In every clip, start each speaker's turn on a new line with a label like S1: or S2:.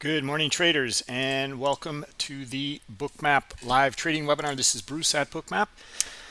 S1: Good morning, traders, and welcome to the Bookmap live trading webinar. This is Bruce at Bookmap.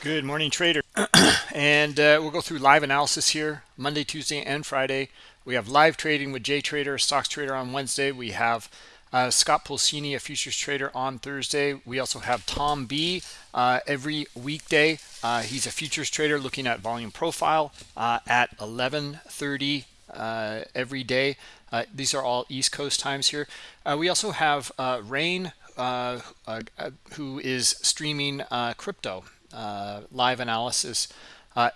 S1: Good morning, trader. and uh, we'll go through live analysis here Monday, Tuesday, and Friday. We have live trading with Jay Trader, stocks trader on Wednesday. We have uh, Scott Pulcini, a futures trader, on Thursday. We also have Tom B uh, every weekday. Uh, he's a futures trader looking at volume profile uh, at 11:30 uh, every day. Uh, these are all East Coast times here. Uh, we also have uh, Rain, uh, uh, who is streaming crypto live analysis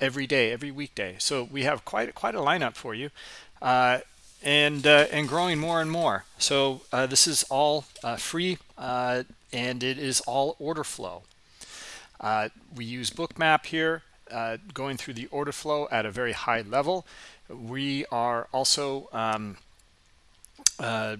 S1: every day, every weekday. So we have quite quite a lineup for you, and and growing more and more. So this is all free, and it is all order flow. we use Bookmap here, going through the order flow at a very high level. We are also um, uh,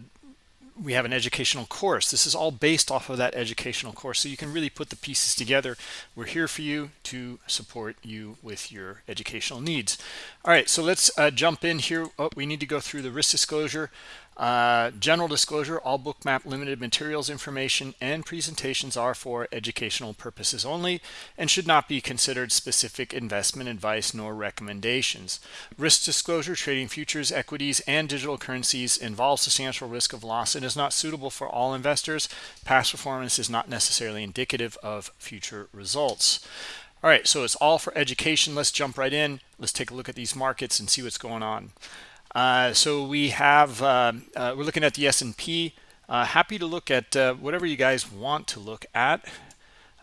S1: we have an educational course. This is all based off of that educational course. So you can really put the pieces together. We're here for you to support you with your educational needs. All right, so let's uh, jump in here. Oh, we need to go through the risk disclosure. Uh, general disclosure, all bookmap limited materials information and presentations are for educational purposes only and should not be considered specific investment advice nor recommendations. Risk disclosure, trading futures, equities, and digital currencies involves substantial risk of loss and is not suitable for all investors. Past performance is not necessarily indicative of future results. All right, so it's all for education. Let's jump right in. Let's take a look at these markets and see what's going on. Uh, so we have, uh, uh, we're looking at the S&P. Uh, happy to look at uh, whatever you guys want to look at.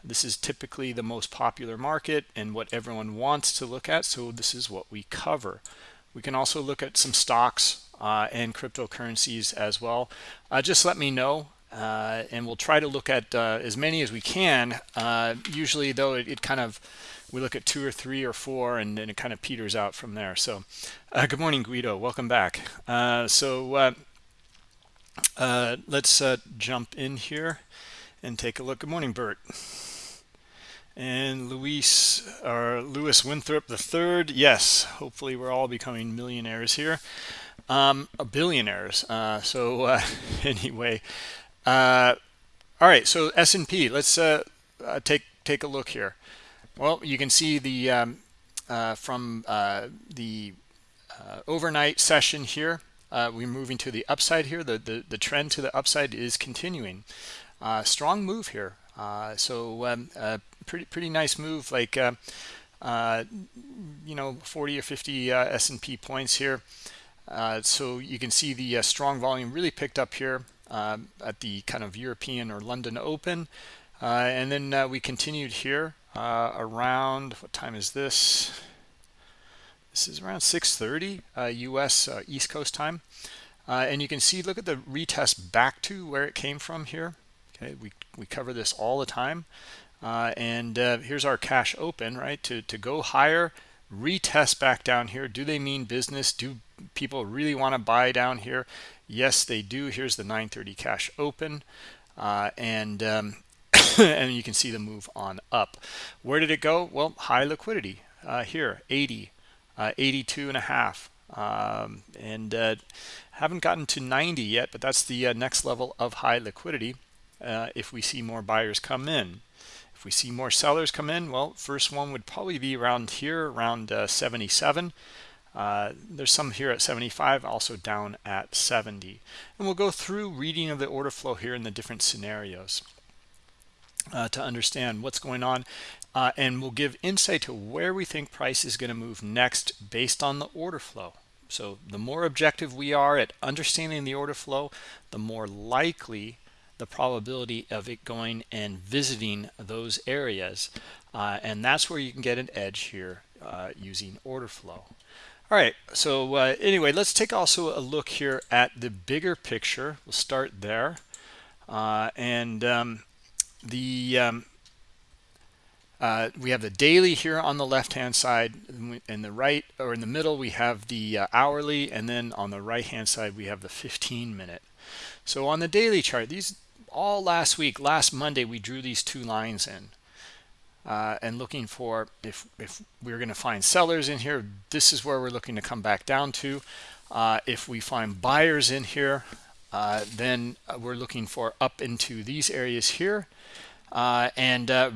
S1: This is typically the most popular market and what everyone wants to look at. So this is what we cover. We can also look at some stocks and cryptocurrencies as well. just let me know uh, and we'll try to look at uh, as many as we can. Uh, usually, though, it, it, kind of we look at two or three or four, and then it kind of peters out from there. So, uh, good morning, Guido. Welcome back. Uh, so, uh, let's jump in here and take a look. Good morning, Bert. And Luis or Lewis Winthrop the third. Yes, hopefully we're all becoming millionaires here, um, billionaires. so anyway. Uh, all right, so S&P, let's uh, uh, take take a look here. Well, you can see the um, uh, from uh, the uh, overnight session here, we're moving to the upside here. The, the, the trend to the upside is continuing. strong move here. so um, pretty pretty nice move, like you know 40 or 50 S&P points here. so you can see the strong volume really picked up here um, at the kind of European or London Open. Uh, and then uh, we continued here uh, around, what time is this? This is around 6.30 US uh, uh, East Coast time. Uh, and you can see, look at the retest back to where it came from here. Okay, we, we cover this all the time. and here's our cash open, right? To, to go higher, retest back down here. Do they mean business? Do people really want to buy down here? Yes, they do. Here's the 930 cash open. Uh, and um, and you can see the move on up. Where did it go? Well, high liquidity uh, here, 80, uh, 82 and a half. Um, and uh, haven't gotten to 90 yet, but that's the uh, next level of high liquidity uh, if we see more buyers come in. If we see more sellers come in, well, first one would probably be around here, around uh, 77. Uh, there's some here at 75, also down at 70. And we'll go through reading of the order flow here in the different scenarios uh, to understand what's going on. Uh, and we'll give insight to where we think price is going to move next based on the order flow. So the more objective we are at understanding the order flow, the more likely the probability of it going and visiting those areas. Uh, and that's where you can get an edge here uh, using order flow. All right, so uh, anyway, let's take also a look here at the bigger picture. We'll start there. Uh, and um, the um, uh, we have the daily here on the left-hand side. In the right or in the middle, we have the uh, hourly. And then on the right-hand side, we have the 15-minute. So on the daily chart, these all last week, last Monday, we drew these two lines in uh, and looking for if if we're going to find sellers in here this is where we're looking to come back down to uh, if we find buyers in here uh, then we're looking for up into these areas here uh, and uh,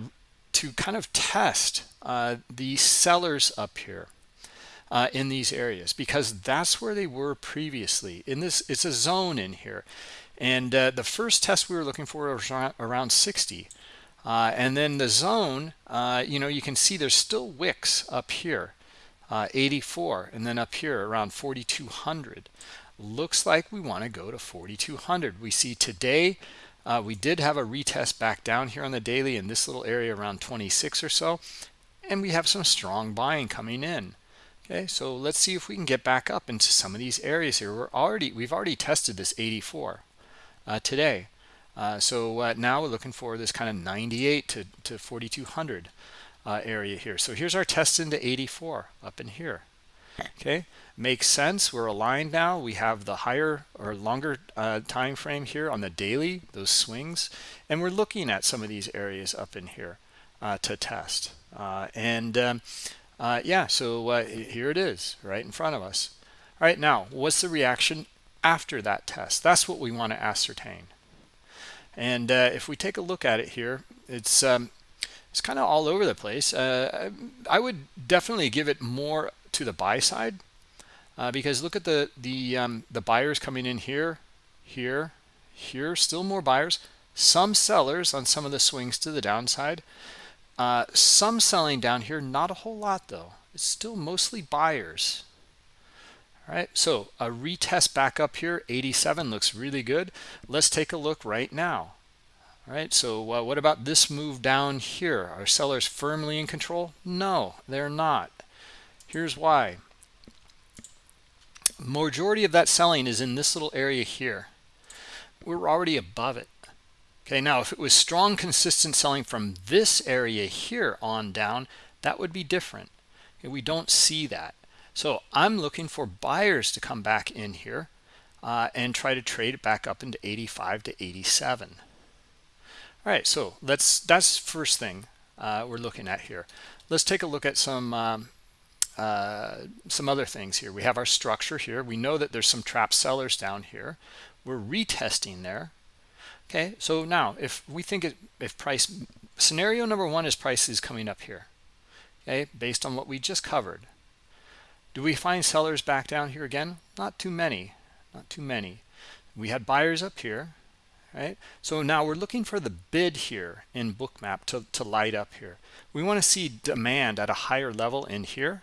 S1: to kind of test uh, the sellers up here uh, in these areas because that's where they were previously. In this it's a zone in here and uh, the first test we were looking for was around 60 uh, and then the zone uh, you know you can see there's still wicks up here uh, 84 and then up here around 4200 looks like we want to go to 4200 we see today uh, we did have a retest back down here on the daily in this little area around 26 or so and we have some strong buying coming in. Okay so let's see if we can get back up into some of these areas here. We're already we've already tested this 84 uh, today. Uh, so uh, now we're looking for this kind of 98 to, to 4200 uh, area here. So here's our test into 84 up in here. Okay makes sense. We're aligned now. We have the higher or longer uh, time frame here on the daily those swings and we're looking at some of these areas up in here uh, to test. Uh, and um, uh, yeah so uh, here it is right in front of us. All right now what's the reaction after that test? That's what we want to ascertain. And uh, if we take a look at it here it's um, it's kind of all over the place. I would definitely give it more to the buy side uh, because look at the the um, the buyers coming in here here here still more buyers some sellers on some of the swings to the downside uh, some selling down here, not a whole lot though. It's still mostly buyers. All right, so a retest back up here, 87 looks really good. Let's take a look right now. All right, so uh, what about this move down here? Are sellers firmly in control? No, they're not. Here's why. Majority of that selling is in this little area here. We're already above it. Okay, now if it was strong, consistent selling from this area here on down, that would be different. Okay, we don't see that. So I'm looking for buyers to come back in here uh, and try to trade it back up into 85 to 87. All right, so let's that's first thing uh, we're looking at here. Let's take a look at some um, uh, some other things here. We have our structure here. We know that there's some trap sellers down here. We're retesting there. Okay so now if we think it, if price scenario number one is price is coming up here okay based on what we just covered. Do we find sellers back down here again? Not too many not too many. We had buyers up here right? So now we're looking for the bid here in bookmap to, to light up here. We want to see demand at a higher level in here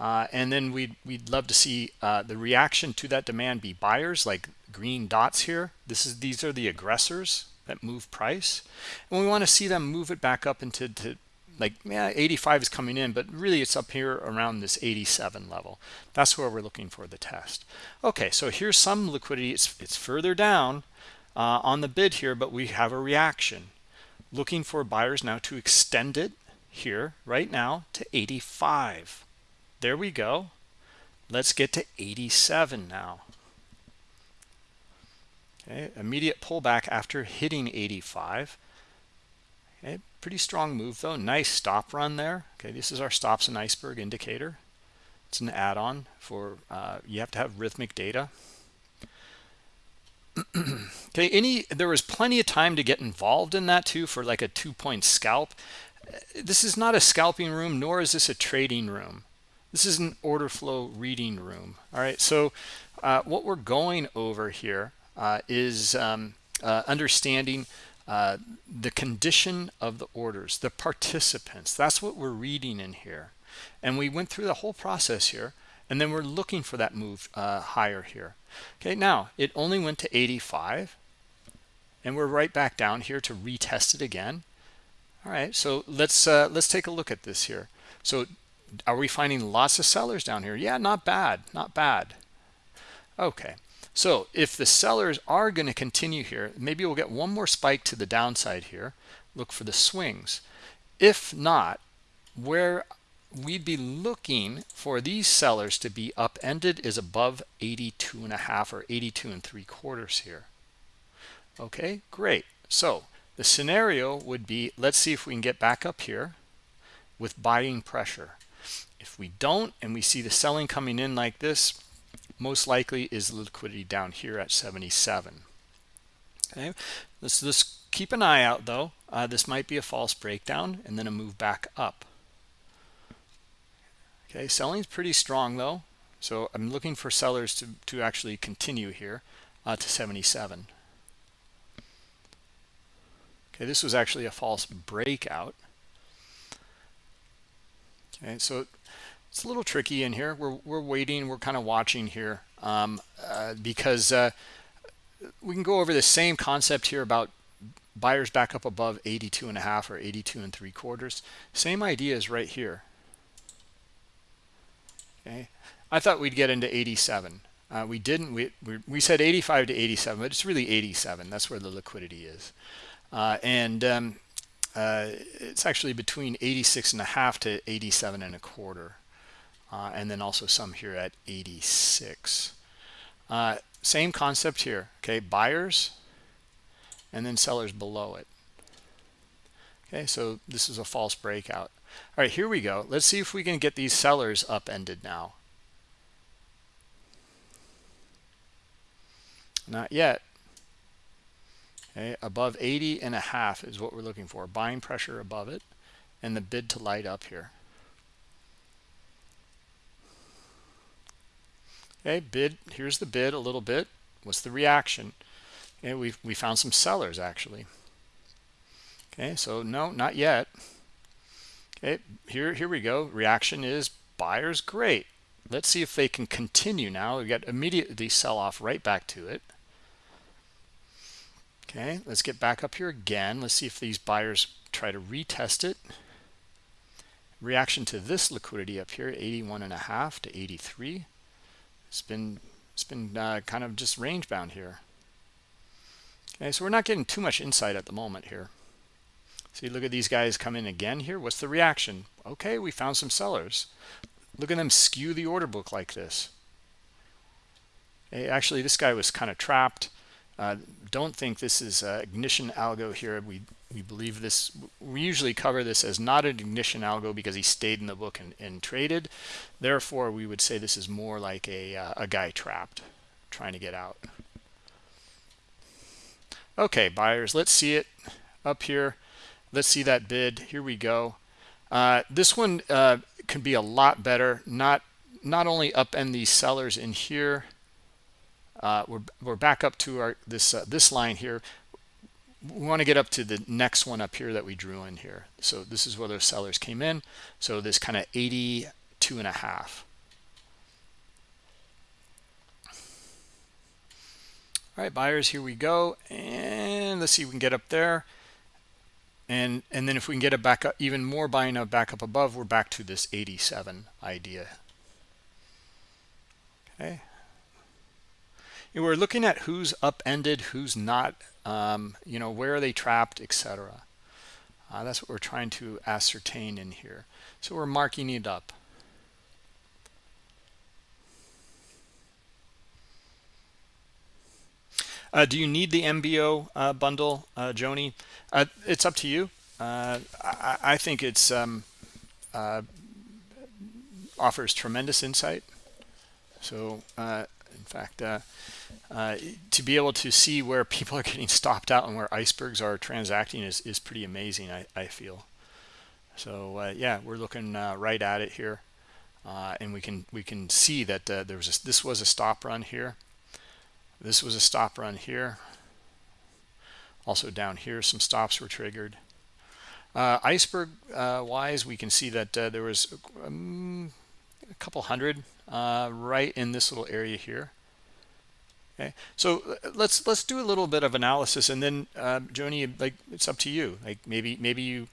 S1: uh, and then we'd, we'd love to see uh, the reaction to that demand be buyers like green dots here. This is These are the aggressors that move price. And we want to see them move it back up into to, like, yeah, 85 is coming in, but really it's up here around this 87 level. That's where we're looking for the test. Okay, so here's some liquidity. It's, it's further down uh, on the bid here, but we have a reaction. Looking for buyers now to extend it here right now to 85 there we go. Let's get to 87 now. Okay immediate pullback after hitting 85 okay pretty strong move though. Nice stop run there. Okay this is our stops and iceberg indicator. It's an add-on for uh, you have to have Rithmic data. Okay any there was plenty of time to get involved in that too for like a two-point scalp. This is not a scalping room nor is this a trading room this is an order flow reading room. All right, so uh, what we're going over here uh, is um, uh, understanding uh, the condition of the orders, the participants. That's what we're reading in here. And we went through the whole process here, and then we're looking for that move uh, higher here. Okay, now it only went to 85, and we're right back down here to retest it again. All right, so let's uh, let's take a look at this here. So are we finding lots of sellers down here? Yeah not bad not bad. Okay so if the sellers are going to continue here maybe we'll get one more spike to the downside here. Look for the swings. If not where we'd be looking for these sellers to be upended is above 82 and a half or 82 and three quarters here. Okay great. So the scenario would be let's see if we can get back up here with buying pressure if we don't and we see the selling coming in like this most likely is liquidity down here at 77 okay let's let's keep an eye out though. Uh, this might be a false breakdown and then a move back up. Okay selling's pretty strong though. So i'm looking for sellers to to actually continue here uh, to 77 okay this was actually a false breakout. Okay so it's a little tricky in here. We're, we're waiting we're kind of watching here um, uh, because uh, we can go over the same concept here about buyers back up above 82 and a half or 82 and three quarters. Same idea is right here. Okay? I thought we'd get into 87 uh, we didn't. We, we, we said 85 to 87 but it's really 87 that's where the liquidity is. Uh, and um, uh, it's actually between 86 and a half to 87 and a quarter uh, and then also some here at 86 uh, same concept here okay? Buyers and then sellers below it. Okay so this is a false breakout. All right here we go. Let's see if we can get these sellers upended now. Not yet. Okay above 80 and a half is what we're looking for. Buying pressure above it and the bid to light up here okay bid here's the bid a little bit. What's the reaction? Okay we we found some sellers actually. Okay so no not yet. Okay here here we go. Reaction is buyers great. Let's see if they can continue now. We got immediately sell off right back to it. Okay let's get back up here again. Let's see if these buyers try to retest it. Reaction to this liquidity up here 81 and a half to 83 it's been it's been uh, kind of just range bound here. Okay so we're not getting too much insight at the moment here. See look at these guys come in again here. What's the reaction? Okay we found some sellers. Look at them skew the order book like this. Hey, actually this guy was kind of trapped uh, don't think this is uh, ignition algo here. We we believe this we usually cover this as not an ignition algo because he stayed in the book and, and traded. Therefore we would say this is more like a, uh, a guy trapped trying to get out. Okay buyers let's see it up here. Let's see that bid. Here we go. Uh, this one uh, can be a lot better. Not not only upend these sellers in here uh, we're, we're back up to our this uh, this line here. We want to get up to the next one up here that we drew in here. So this is where those sellers came in. So this kind of 82 and a half. All right buyers here we go. And let's see if we can get up there. And and then if we can get it back up even more buying up back up above we're back to this 87 idea. Okay and we're looking at who's upended who's not um, you know where are they trapped etc uh, that's what we're trying to ascertain in here. So we're marking it up. Uh, do you need the MBO uh, bundle uh, Joni? Uh, it's up to you. Uh, I, I, think it's um, offers tremendous insight. So in fact uh, to be able to see where people are getting stopped out and where icebergs are transacting is, is pretty amazing, I, I feel. So uh, yeah, we're looking uh, right at it here. Uh, and we can we can see that uh, there was a, this was a stop run here. This was a stop run here. Also down here, some stops were triggered. iceberg wise, we can see that there was um, a couple hundred right in this little area here. Okay. So uh, let's let's do a little bit of analysis and then uh, joni like it's up to you. Like maybe maybe you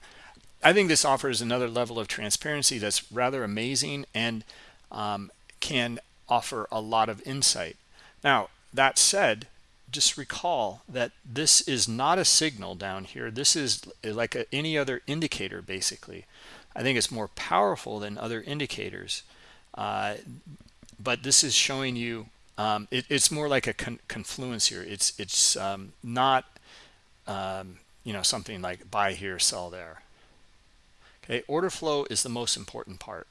S1: i think this offers another level of transparency that's rather amazing and um, can offer a lot of insight. Now that said just recall that this is not a signal down here. This is like a, any other indicator basically. I think it's more powerful than other indicators uh, but this is showing you um, it, it's more like a con confluence here. It's it's um, not um, you know something like buy here, sell there. Okay, order flow is the most important part.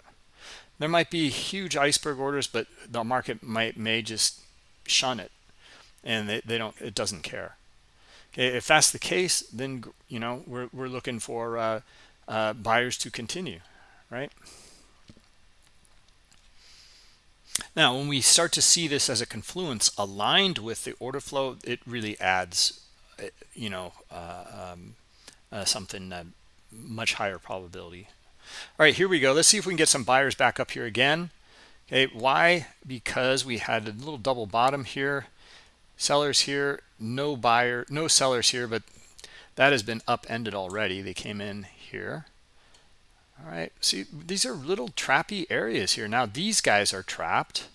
S1: there might be huge iceberg orders but the market might may just shun it and they, they don't it doesn't care okay if that's the case then you know we're, we're looking for uh, uh, buyers to continue right now when we start to see this as a confluence aligned with the order flow it really adds uh, you know uh, um, uh, something uh, much higher probability. All right here we go. Let's see if we can get some buyers back up here again. Okay why? Because we had a little double bottom here. Sellers here no buyer no sellers here but that has been upended already. They came in here all right. See these are little trappy areas here. Now these guys are trapped.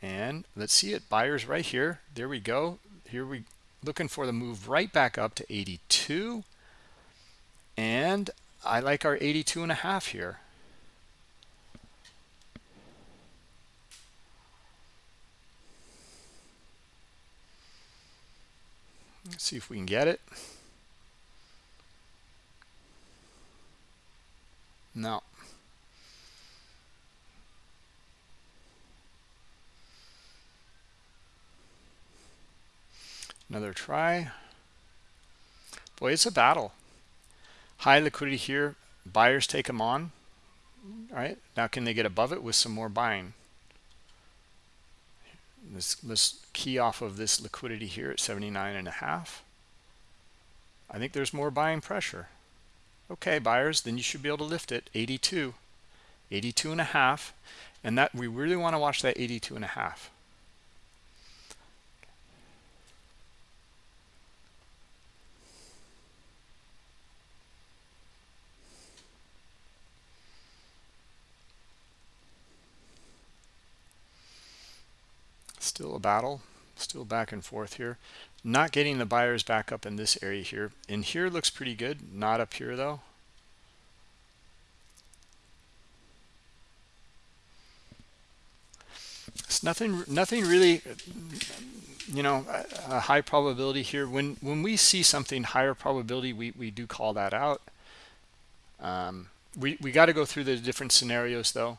S1: And let's see it. Buyers right here. There we go. Here we looking for the move right back up to 82 and I like our 82 and a half here. Let's see if we can get it. No. Another try. Boy, it's a battle. High liquidity here. Buyers take them on. All right. Now can they get above it with some more buying? Let's, let's key off of this liquidity here at 79 and a half. I think there's more buying pressure. Okay, buyers, then you should be able to lift it 82, 82 and a half. And that we really want to watch that 82 and a half. still a battle still back and forth here not getting the buyers back up in this area here. In here looks pretty good. Not up here though. It's nothing nothing really you know a, high probability here. When when we see something higher probability we we do call that out. Um, we we got to go through the different scenarios though.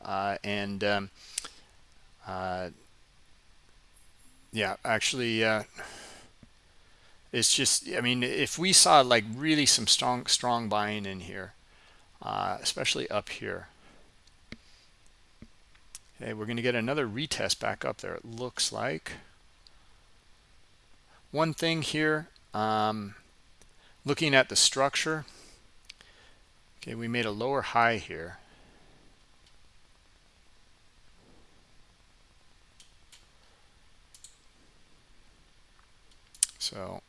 S1: Uh, and um, uh, yeah actually uh, it's just i mean if we saw like really some strong strong buying in here uh, especially up here. Okay we're going to get another retest back up there it looks like. One thing here um, looking at the structure okay we made a lower high here. So,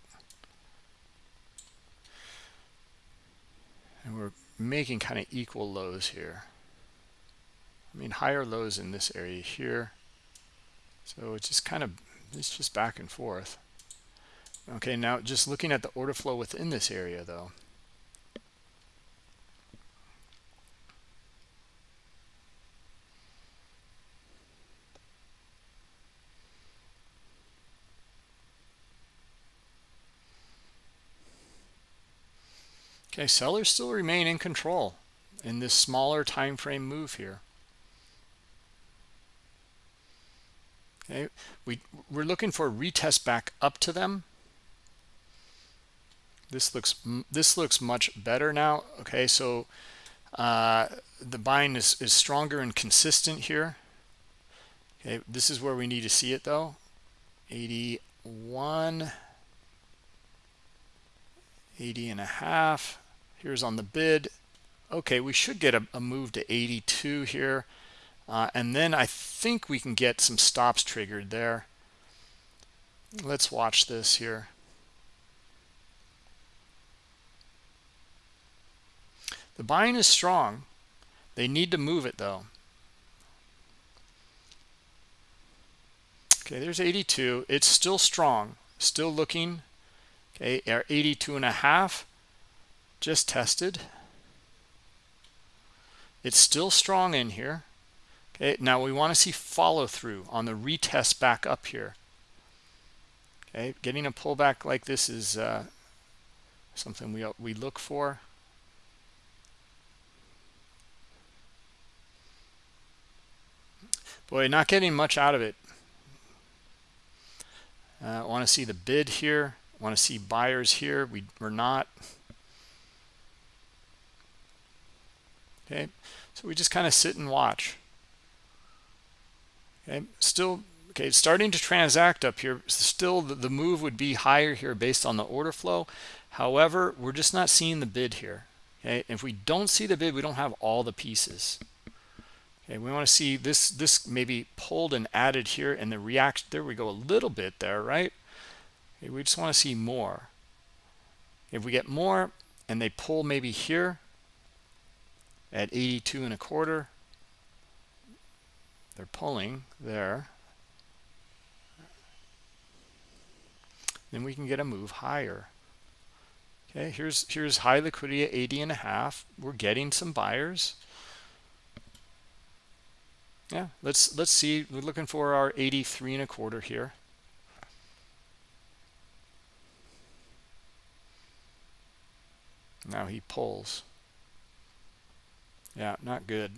S1: and we're making kind of equal lows here. I mean, higher lows in this area here. So it's just kind of, it's just back and forth. Okay, now just looking at the order flow within this area though. Okay, sellers still remain in control in this smaller time frame move here. Okay, we we're looking for a retest back up to them. This looks this looks much better now. Okay, so uh, the buying is is stronger and consistent here. Okay, this is where we need to see it though. 81 80 and a half here's on the bid. Okay we should get a, a move to 82 here. Uh, and then I think we can get some stops triggered there. Let's watch this here. The buying is strong. They need to move it though. Okay there's 82 it's still strong. Still looking. Okay 82 and a half just tested. It's still strong in here. Okay, now we want to see follow through on the retest back up here. Okay, getting a pullback like this is uh, something we we look for. Boy, not getting much out of it. I uh, want to see the bid here. want to see buyers here. We, we're not. Okay? So we just kind of sit and watch. Okay? Still okay starting to transact up here still the, the move would be higher here based on the order flow. However we're just not seeing the bid here. Okay? If we don't see the bid we don't have all the pieces. Okay? We want to see this this maybe pulled and added here and the reaction there we go a little bit there right? Okay, we just want to see more. If we get more and they pull maybe here at 82 and a quarter. They're pulling there. Then we can get a move higher. Okay here's here's high liquidity at 80 and a half. We're getting some buyers. Yeah let's let's see. We're looking for our 83 and a quarter here. Now he pulls yeah not good.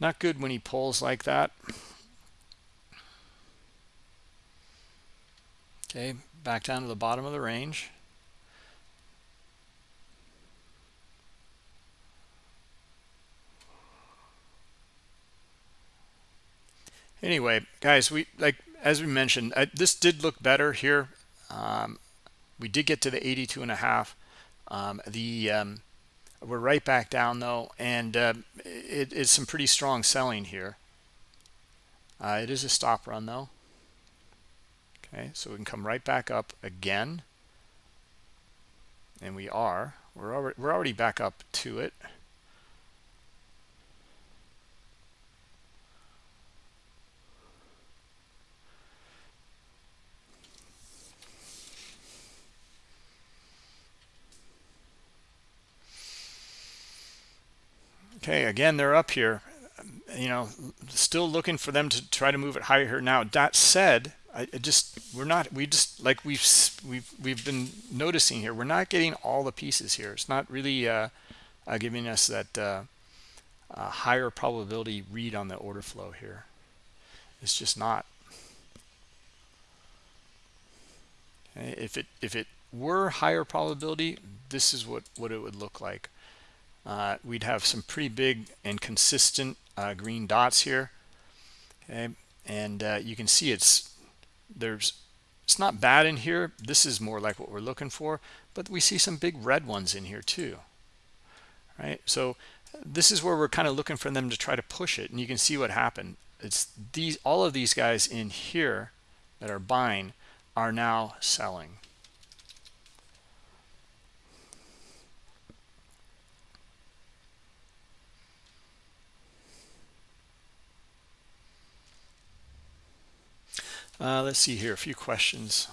S1: Not good when he pulls like that. Okay back down to the bottom of the range. Anyway guys we like as we mentioned I, this did look better here. Um, we did get to the 82 and a half. Um, the um, we're right back down though and uh, it is some pretty strong selling here. Uh, it is a stop run though. Okay so we can come right back up again. And we are we're already we're already back up to it okay again they're up here you know still looking for them to try to move it higher here. now that said I just we're not we just like we've we've we've been noticing here we're not getting all the pieces here it's not really uh, uh, giving us that uh higher probability read on the order flow here it's just not okay. if it if it were higher probability this is what what it would look like uh, we'd have some pretty big and consistent uh, green dots here okay? And uh, you can see it's there's it's not bad in here. This is more like what we're looking for but we see some big red ones in here too right? So this is where we're kind of looking for them to try to push it and you can see what happened. It's these all of these guys in here that are buying are now selling Uh, let's see here, a few questions.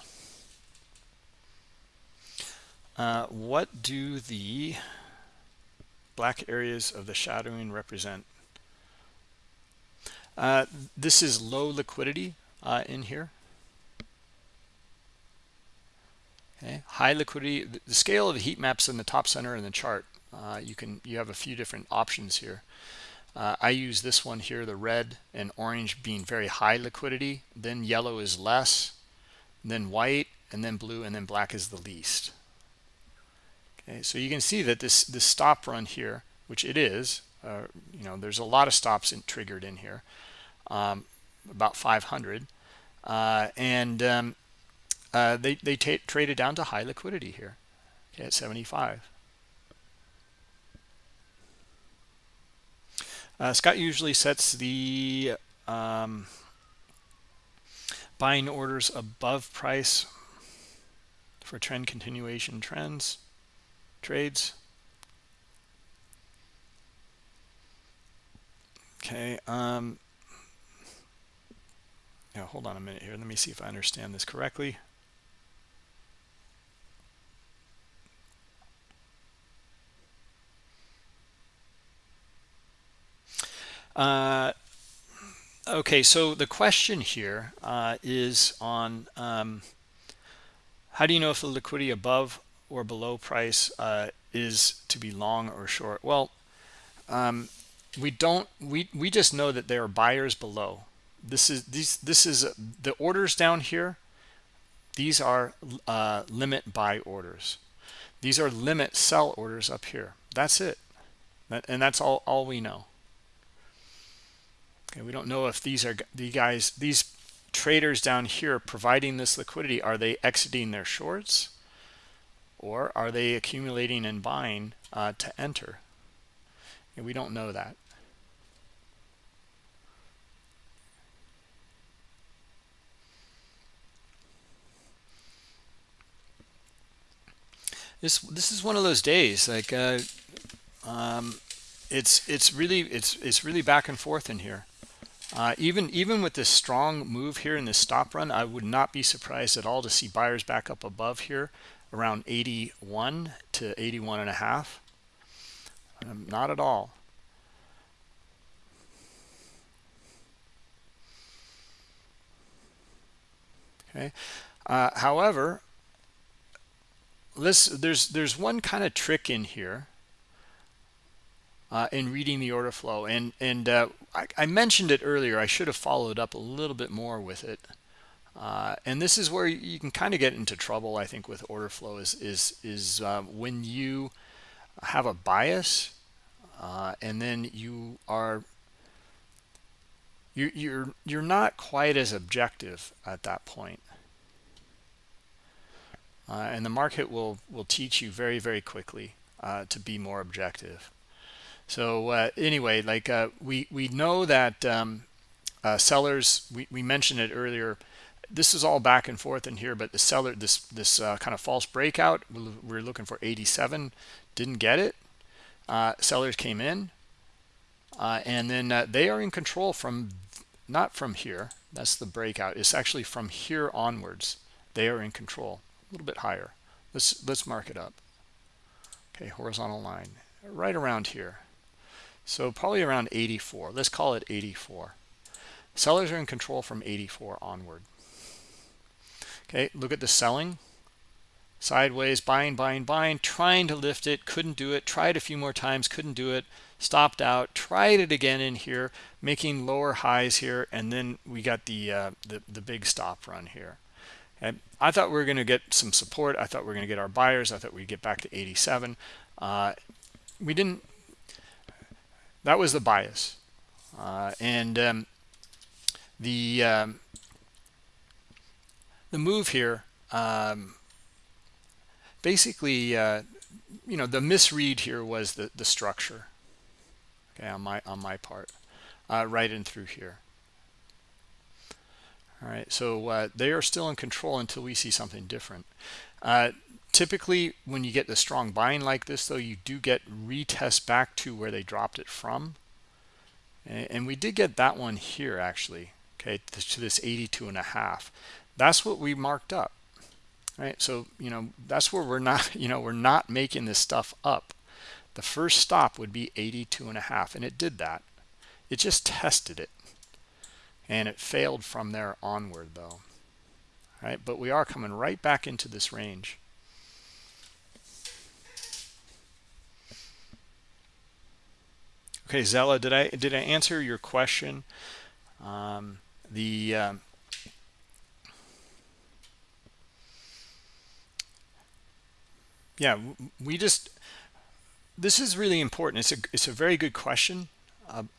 S1: Uh, what do the black areas of the shadowing represent? Uh, this is low liquidity uh, in here. Okay, high liquidity. The scale of the heat maps in the top center in the chart. Uh, you can you have a few different options here. Uh, I use this one here, the red and orange being very high liquidity. Then yellow is less, then white, and then blue, and then black is the least. Okay, so you can see that this this stop run here, which it is, uh, you know, there's a lot of stops in, triggered in here, um, about 500, uh, and um, uh, they they traded down to high liquidity here, okay, at 75. Uh, Scott usually sets the um, buying orders above price for trend continuation trends trades. Okay. Um, yeah, hold on a minute here. Let me see if I understand this correctly. Uh, okay, so the question here uh, is on um, how do you know if the liquidity above or below price uh, is to be long or short? Well, um, we don't we we just know that there are buyers below. This is these this is the orders down here these are uh, limit buy orders. These are limit sell orders up here. That's it. And that's all all we know okay we don't know if these are the guys these traders down here providing this liquidity are they exiting their shorts? Or are they accumulating and buying uh, to enter? And we don't know that. This this is one of those days like uh, um, it's it's really it's it's really back and forth in here uh, even even with this strong move here in this stop run I would not be surprised at all to see buyers back up above here around 81 to 81 and a half. Um, not at all. Okay. Uh, however this there's there's one kind of trick in here uh, in reading the order flow. And and uh, I, I, mentioned it earlier. I should have followed up a little bit more with it. Uh, and this is where you can kind of get into trouble I think with order flow is is is uh, when you have a bias uh, and then you are you, you're you're not quite as objective at that point. Uh, and the market will will teach you very very quickly uh, to be more objective so uh, anyway like uh, we we know that um, uh, sellers we, we mentioned it earlier. This is all back and forth in here but the seller this this uh, kind of false breakout we're looking for 87 didn't get it. Sellers came in and then they are in control from not from here that's the breakout it's actually from here onwards. They are in control a little bit higher. Let's let's mark it up. Okay horizontal line right around here so probably around 84 let's call it 84 sellers are in control from 84 onward okay look at the selling sideways buying buying buying trying to lift it couldn't do it tried a few more times couldn't do it stopped out tried it again in here making lower highs here and then we got the uh, the, the big stop run here and I thought we were going to get some support. I thought we were going to get our buyers. I thought we'd get back to 87. Uh, we didn't. That was the bias. Uh, and um, the um, the move here um, basically uh, you know the misread here was the the structure. Okay on my on my part uh, right in through here. All right so uh, they are still in control until we see something different. Uh, typically when you get the strong buying like this though you do get retest back to where they dropped it from. And, we did get that one here actually okay to this 82 and a half. That's what we marked up right? So you know that's where we're not you know we're not making this stuff up. The first stop would be 82 and a half and it did that. It just tested it and it failed from there onward though All right? But we are coming right back into this range okay Zella did I did I answer your question? Um, the um, yeah we just this is really important. It's a it's a very good question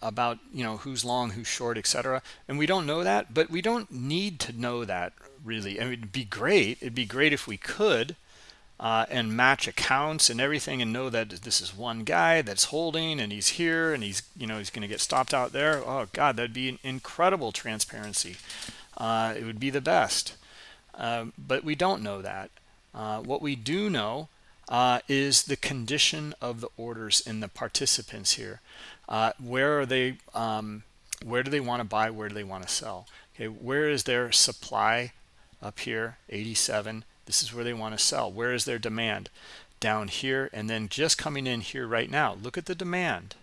S1: about you know who's long who's short etc and we don't know that but we don't need to know that really. I mean, it'd be great it'd be great if we could uh, and match accounts and everything and know that this is one guy that's holding and he's here and he's you know he's going to get stopped out there. Oh god that'd be an incredible transparency. Uh, it would be the best. Uh, but we don't know that. Uh, what we do know uh, is the condition of the orders in the participants here. Uh, where are they um, where do they want to buy where do they want to sell? Okay where is their supply up here? 87 this is where they want to sell. Where is their demand? Down here and then just coming in here right now. Look at the demand.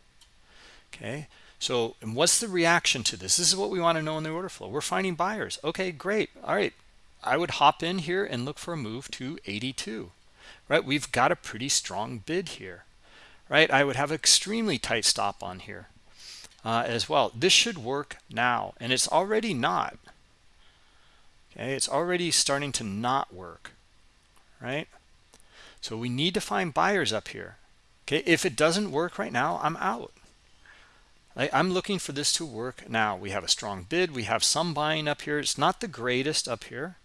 S1: Okay? So and what's the reaction to this? This is what we want to know in the order flow. We're finding buyers. Okay great. All right. I would hop in here and look for a move to 82 right? We've got a pretty strong bid here. Right? I would have extremely tight stop on here. uh, as well. This should work now and it's already not. Okay? It's already starting to not work right? So we need to find buyers up here. Okay if it doesn't work right now i'm out. I'm looking for this to work now. We have a strong bid. We have some buying up here. It's not the greatest up here.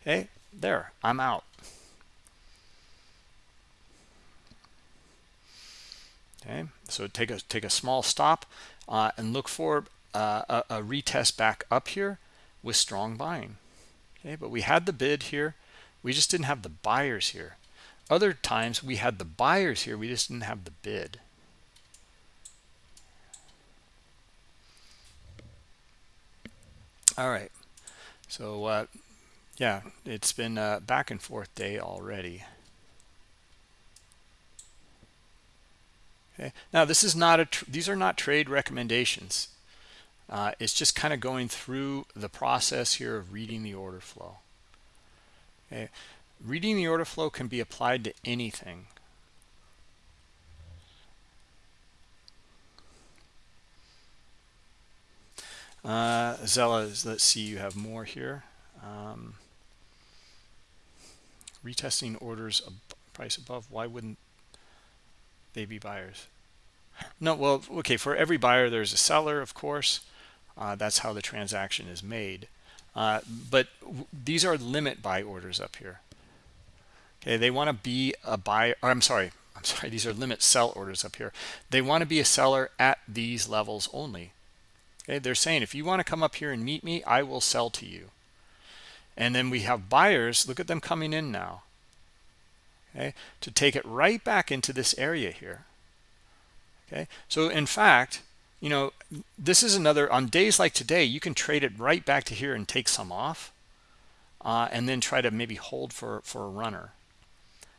S1: Okay there i'm out. Okay so take a take a small stop uh, and look for uh, a, a, retest back up here with strong buying. Okay but we had the bid here we just didn't have the buyers here. Other times we had the buyers here. We just didn't have the bid. All right. So uh, yeah it's been a back and forth day already. Okay. Now this is not a these are not trade recommendations. Uh, it's just kind of going through the process here of reading the order flow okay reading the order flow can be applied to anything. Uh zella let's see you have more here. Um, retesting orders price above why wouldn't they be buyers? No well okay for every buyer there's a seller of course. Uh, that's how the transaction is made uh, but these are limit buy orders up here. Okay they want to be a buyer i'm sorry i'm sorry these are limit sell orders up here. They want to be a seller at these levels only. Okay they're saying if you want to come up here and meet me i will sell to you. And then we have buyers look at them coming in now. Okay to take it right back into this area here. Okay so in fact you know this is another on days like today you can trade it right back to here and take some off uh, and then try to maybe hold for for a runner.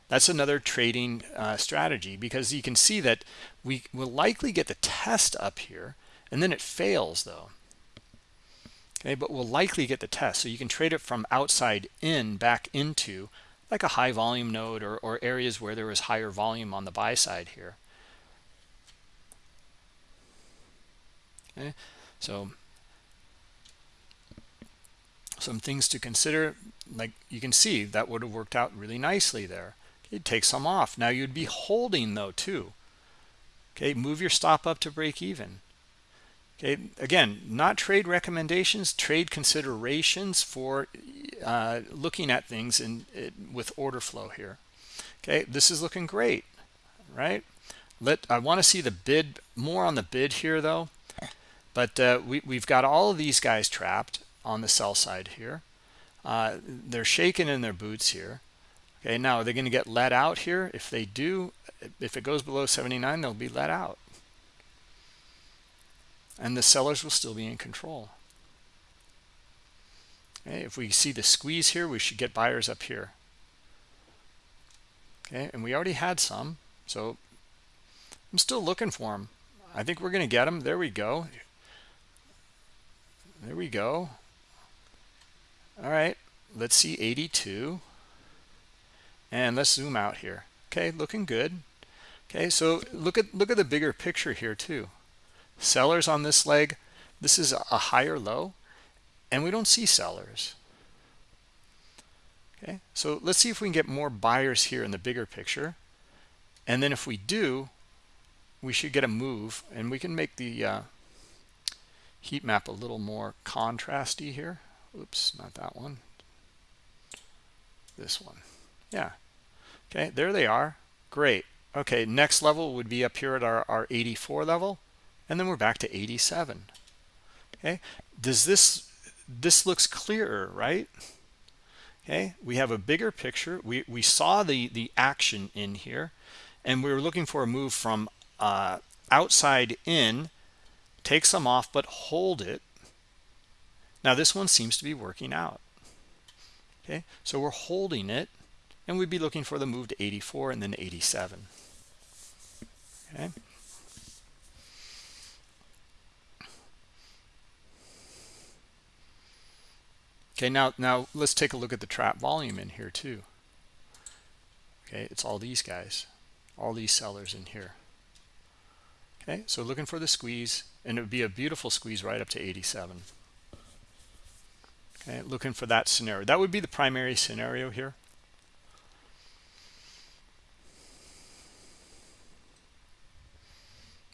S1: That's another trading uh, strategy because you can see that we will likely get the test up here and then it fails though. Okay but we'll likely get the test. So you can trade it from outside in back into like a high volume node or, or areas where there was higher volume on the buy side here okay so some things to consider like you can see that would have worked out really nicely there. Okay take some off. Now you'd be holding though too. Okay move your stop up to break even. Okay again not trade recommendations trade considerations for uh, looking at things in, in with order flow here. Okay this is looking great right? Let I want to see the bid more on the bid here though but uh, we, we've got all of these guys trapped on the sell side here. Uh, they're shaking in their boots here. Okay now are they going to get let out here? If they do if it goes below 79 they'll be let out. And the sellers will still be in control. Okay if we see the squeeze here we should get buyers up here. Okay and we already had some so i'm still looking for them i think we're going to get them there we go there we go. All right let's see 82 and let's zoom out here. Okay looking good. Okay so look at look at the bigger picture here too. Sellers on this leg this is a higher low and we don't see sellers. Okay so let's see if we can get more buyers here in the bigger picture. And then if we do we should get a move and we can make the uh, heat map a little more contrasty here. Oops not that one. This one. Yeah. Okay there they are. Great. Okay next level would be up here at our, our 84 level and then we're back to 87 okay does this this looks clearer right? Okay we have a bigger picture. We we saw the the action in here and we were looking for a move from uh, outside in take some off but hold it. Now this one seems to be working out. Okay so we're holding it and we'd be looking for the move to 84 and then 87 okay. Okay now now let's take a look at the trap volume in here too. Okay it's all these guys all these sellers in here okay so looking for the squeeze and it would be a beautiful squeeze right up to 87 okay looking for that scenario. That would be the primary scenario here.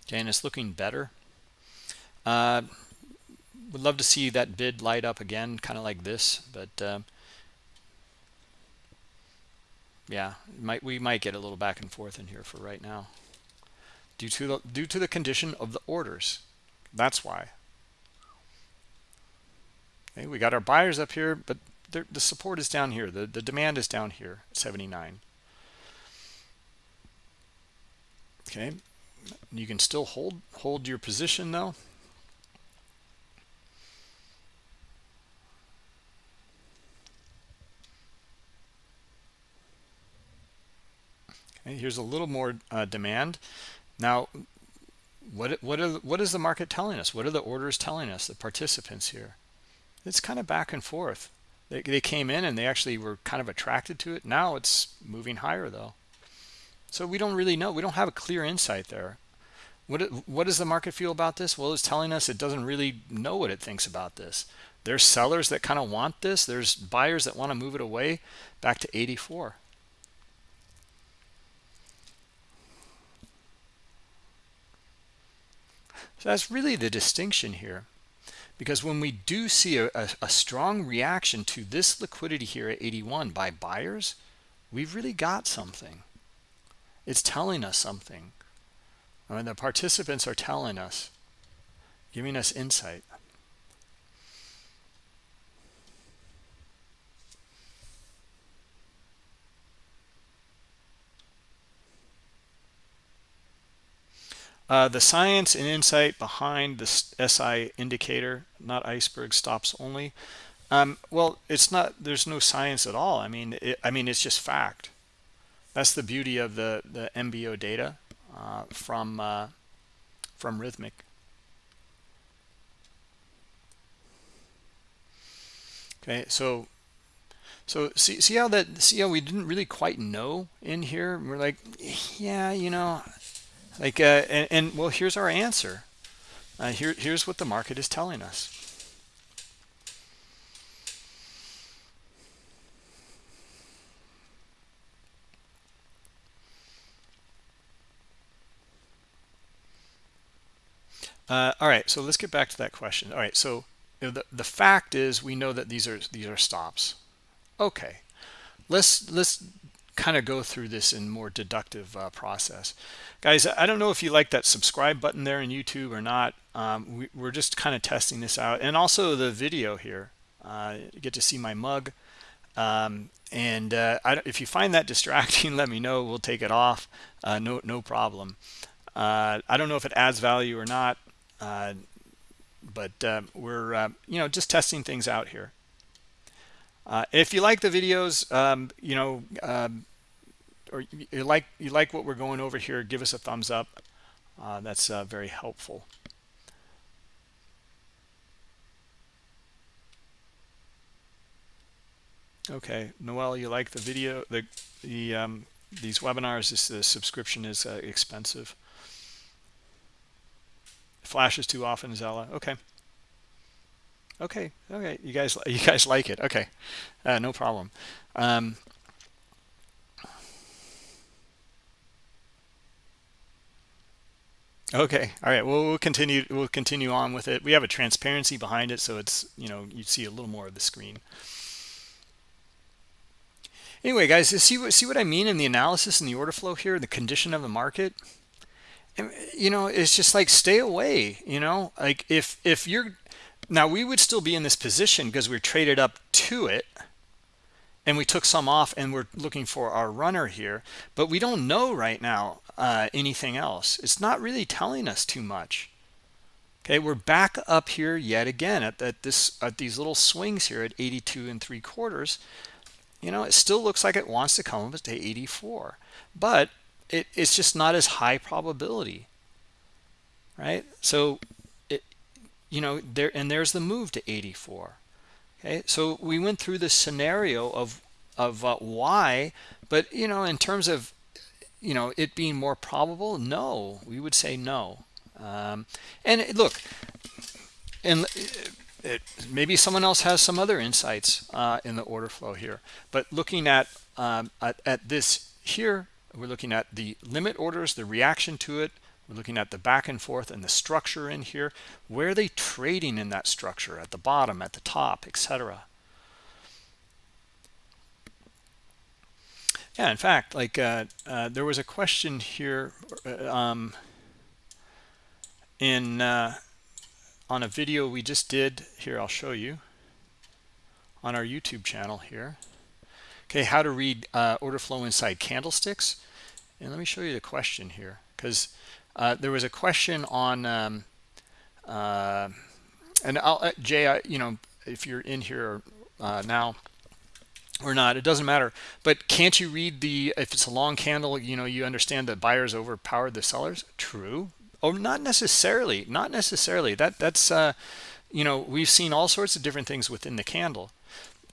S1: Okay and it's looking better. Uh would love to see that bid light up again kind of like this but uh, yeah might we might get a little back and forth in here for right now due to the due to the condition of the orders. That's why. Okay we got our buyers up here but the support is down here. The the demand is down here 79 okay. You can still hold hold your position though. Okay here's a little more uh, demand now what what are what is the market telling us? What are the orders telling us the participants here? It's kind of back and forth. They, they came in and they actually were kind of attracted to it. Now it's moving higher though. So we don't really know. We don't have a clear insight there. What what does the market feel about this? Well it's telling us it doesn't really know what it thinks about this. There's sellers that kind of want this. There's buyers that want to move it away back to 84 So that's really the distinction here. Because when we do see a, a, a, strong reaction to this liquidity here at 81 by buyers, we've really got something. It's telling us something. I mean, the participants are telling us, giving us insight. Uh, the science and insight behind the SI indicator, not iceberg stops only. Um, well, it's not. There's no science at all. I mean, it, I mean, it's just fact. That's the beauty of the the MBO data uh, from uh, from Rithmic. Okay, so so see see how that see how we didn't really quite know in here. We're like, yeah, you know, like uh, and, and, well here's our answer. Uh, here here's what the market is telling us. Uh, all right so let's get back to that question. All right so the, the fact is we know that these are these are stops. Okay let's let's kind of go through this in more deductive uh, process. Guys i don't know if you like that subscribe button there in youtube or not. Um, we, are just kind of testing this out. And also the video here. Uh, get to see my mug. Um, and uh, if you find that distracting let me know. We'll take it off. Uh, no no problem. Uh, i don't know if it adds value or not. Uh, but we're you know just testing things out here. Uh, if you like the videos, um, you know, um, or you like you like what we're going over here, give us a thumbs up. Uh, that's uh, very helpful. Okay, Noel, you like the video? The the um, these webinars, this the subscription is uh, expensive. Flashes too often, Zella. Okay. Okay. Okay. You guys, you guys like it. Okay. Uh, no problem. Um, Okay. All right. Well, we'll continue. We'll continue on with it. We have a transparency behind it, so it's you know you see a little more of the screen. Anyway, guys, see what see what I mean in the analysis and the order flow here, the condition of the market. And, you know, it's just like stay away. You know, like if if you're now we would still be in this position because we're traded up to it and we took some off and we're looking for our runner here but we don't know right now uh, anything else. It's not really telling us too much. Okay we're back up here yet again at, at this at these little swings here at 82 and three quarters. You know it still looks like it wants to come up to 84 but it, it's just not as high probability right? So it you know there and there's the move to 84 okay? So we went through the scenario of of uh, why but you know in terms of you know it being more probable? No. We would say no. Um, and look and it, maybe someone else has some other insights uh, in the order flow here. But looking at, um, at, at this here we're looking at the limit orders the reaction to it. We're looking at the back and forth and the structure in here. Where are they trading in that structure? At the bottom at the top etc yeah in fact like uh, uh, there was a question here uh, um, in uh, on a video we just did. Here I'll show you. On our YouTube channel here. Okay how to read uh, order flow inside candlesticks. And let me show you the question here because uh, there was a question on um, and I'll Jay I, you know if you're in here now or not it doesn't matter but can't you read the if it's a long candle you know you understand that buyers overpowered the sellers true Oh, not necessarily. Not necessarily. That that's uh, you know we've seen all sorts of different things within the candle,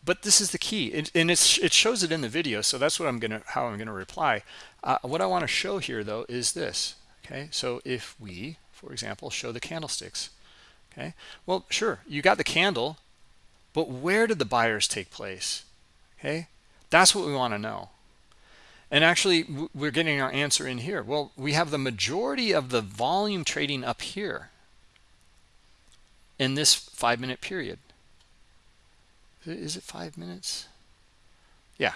S1: but this is the key, it, and it's it shows it in the video. So that's what I'm gonna how I'm gonna reply. Uh, what I want to show here though is this. Okay, so if we, for example, show the candlesticks. Okay, well, sure, you got the candle, but where did the buyers take place? Okay, that's what we want to know. And actually, we're getting our answer in here. Well, we have the majority of the volume trading up here in this five minute period. Is it five minutes? Yeah.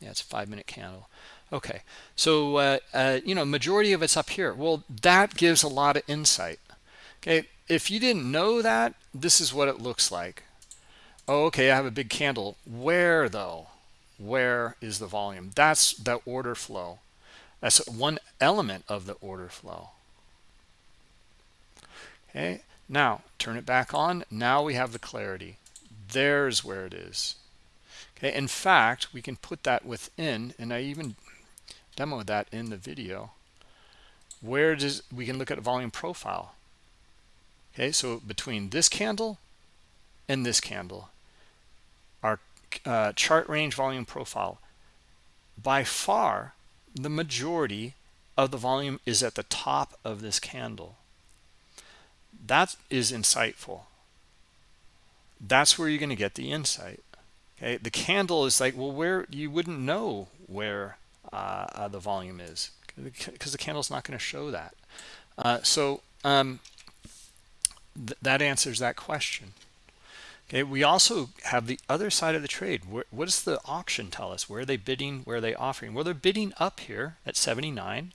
S1: Yeah, it's a five minute candle. Okay. So, uh, uh, you know, majority of it's up here. Well, that gives a lot of insight. Okay. If you didn't know that, this is what it looks like. Oh, okay. I have a big candle. Where though? where is the volume? That's the order flow. That's one element of the order flow. Okay now turn it back on. Now we have the clarity. There's where it is. Okay in fact we can put that within and i even demoed that in the video. Where does we can look at a volume profile. Okay so between this candle and this candle uh, chart range volume profile by far the majority of the volume is at the top of this candle. That is insightful. That's where you're going to get the insight okay? The candle is like well where you wouldn't know where uh, uh, the volume is because the candle's not going to show that. Uh, so um, th that answers that question Okay, we also have the other side of the trade. What does the auction tell us? Where are they bidding? Where are they offering? Well, they're bidding up here at 79.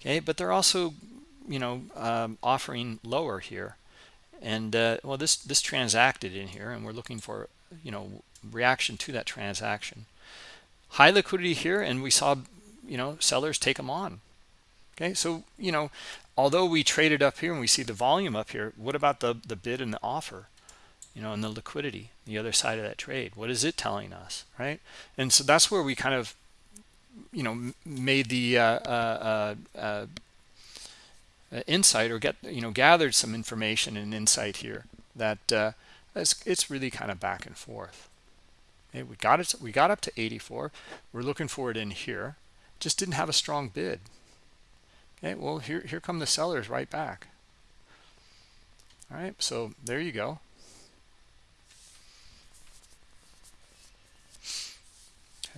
S1: Okay, but they're also, you know, um, offering lower here. And uh, well, this this transacted in here, and we're looking for, you know, reaction to that transaction. High liquidity here, and we saw, you know, sellers take them on. Okay, so you know, although we traded up here and we see the volume up here, what about the the bid and the offer? You know, and the liquidity, the other side of that trade. What is it telling us, right? And so that's where we kind of, you know, made the uh, uh, uh, uh, insight or get, you know, gathered some information and insight here that uh, it's, it's really kind of back and forth. Okay, we got it. We got up to 84. We're looking for it in here. Just didn't have a strong bid. Okay, well here here come the sellers right back. All right, so there you go.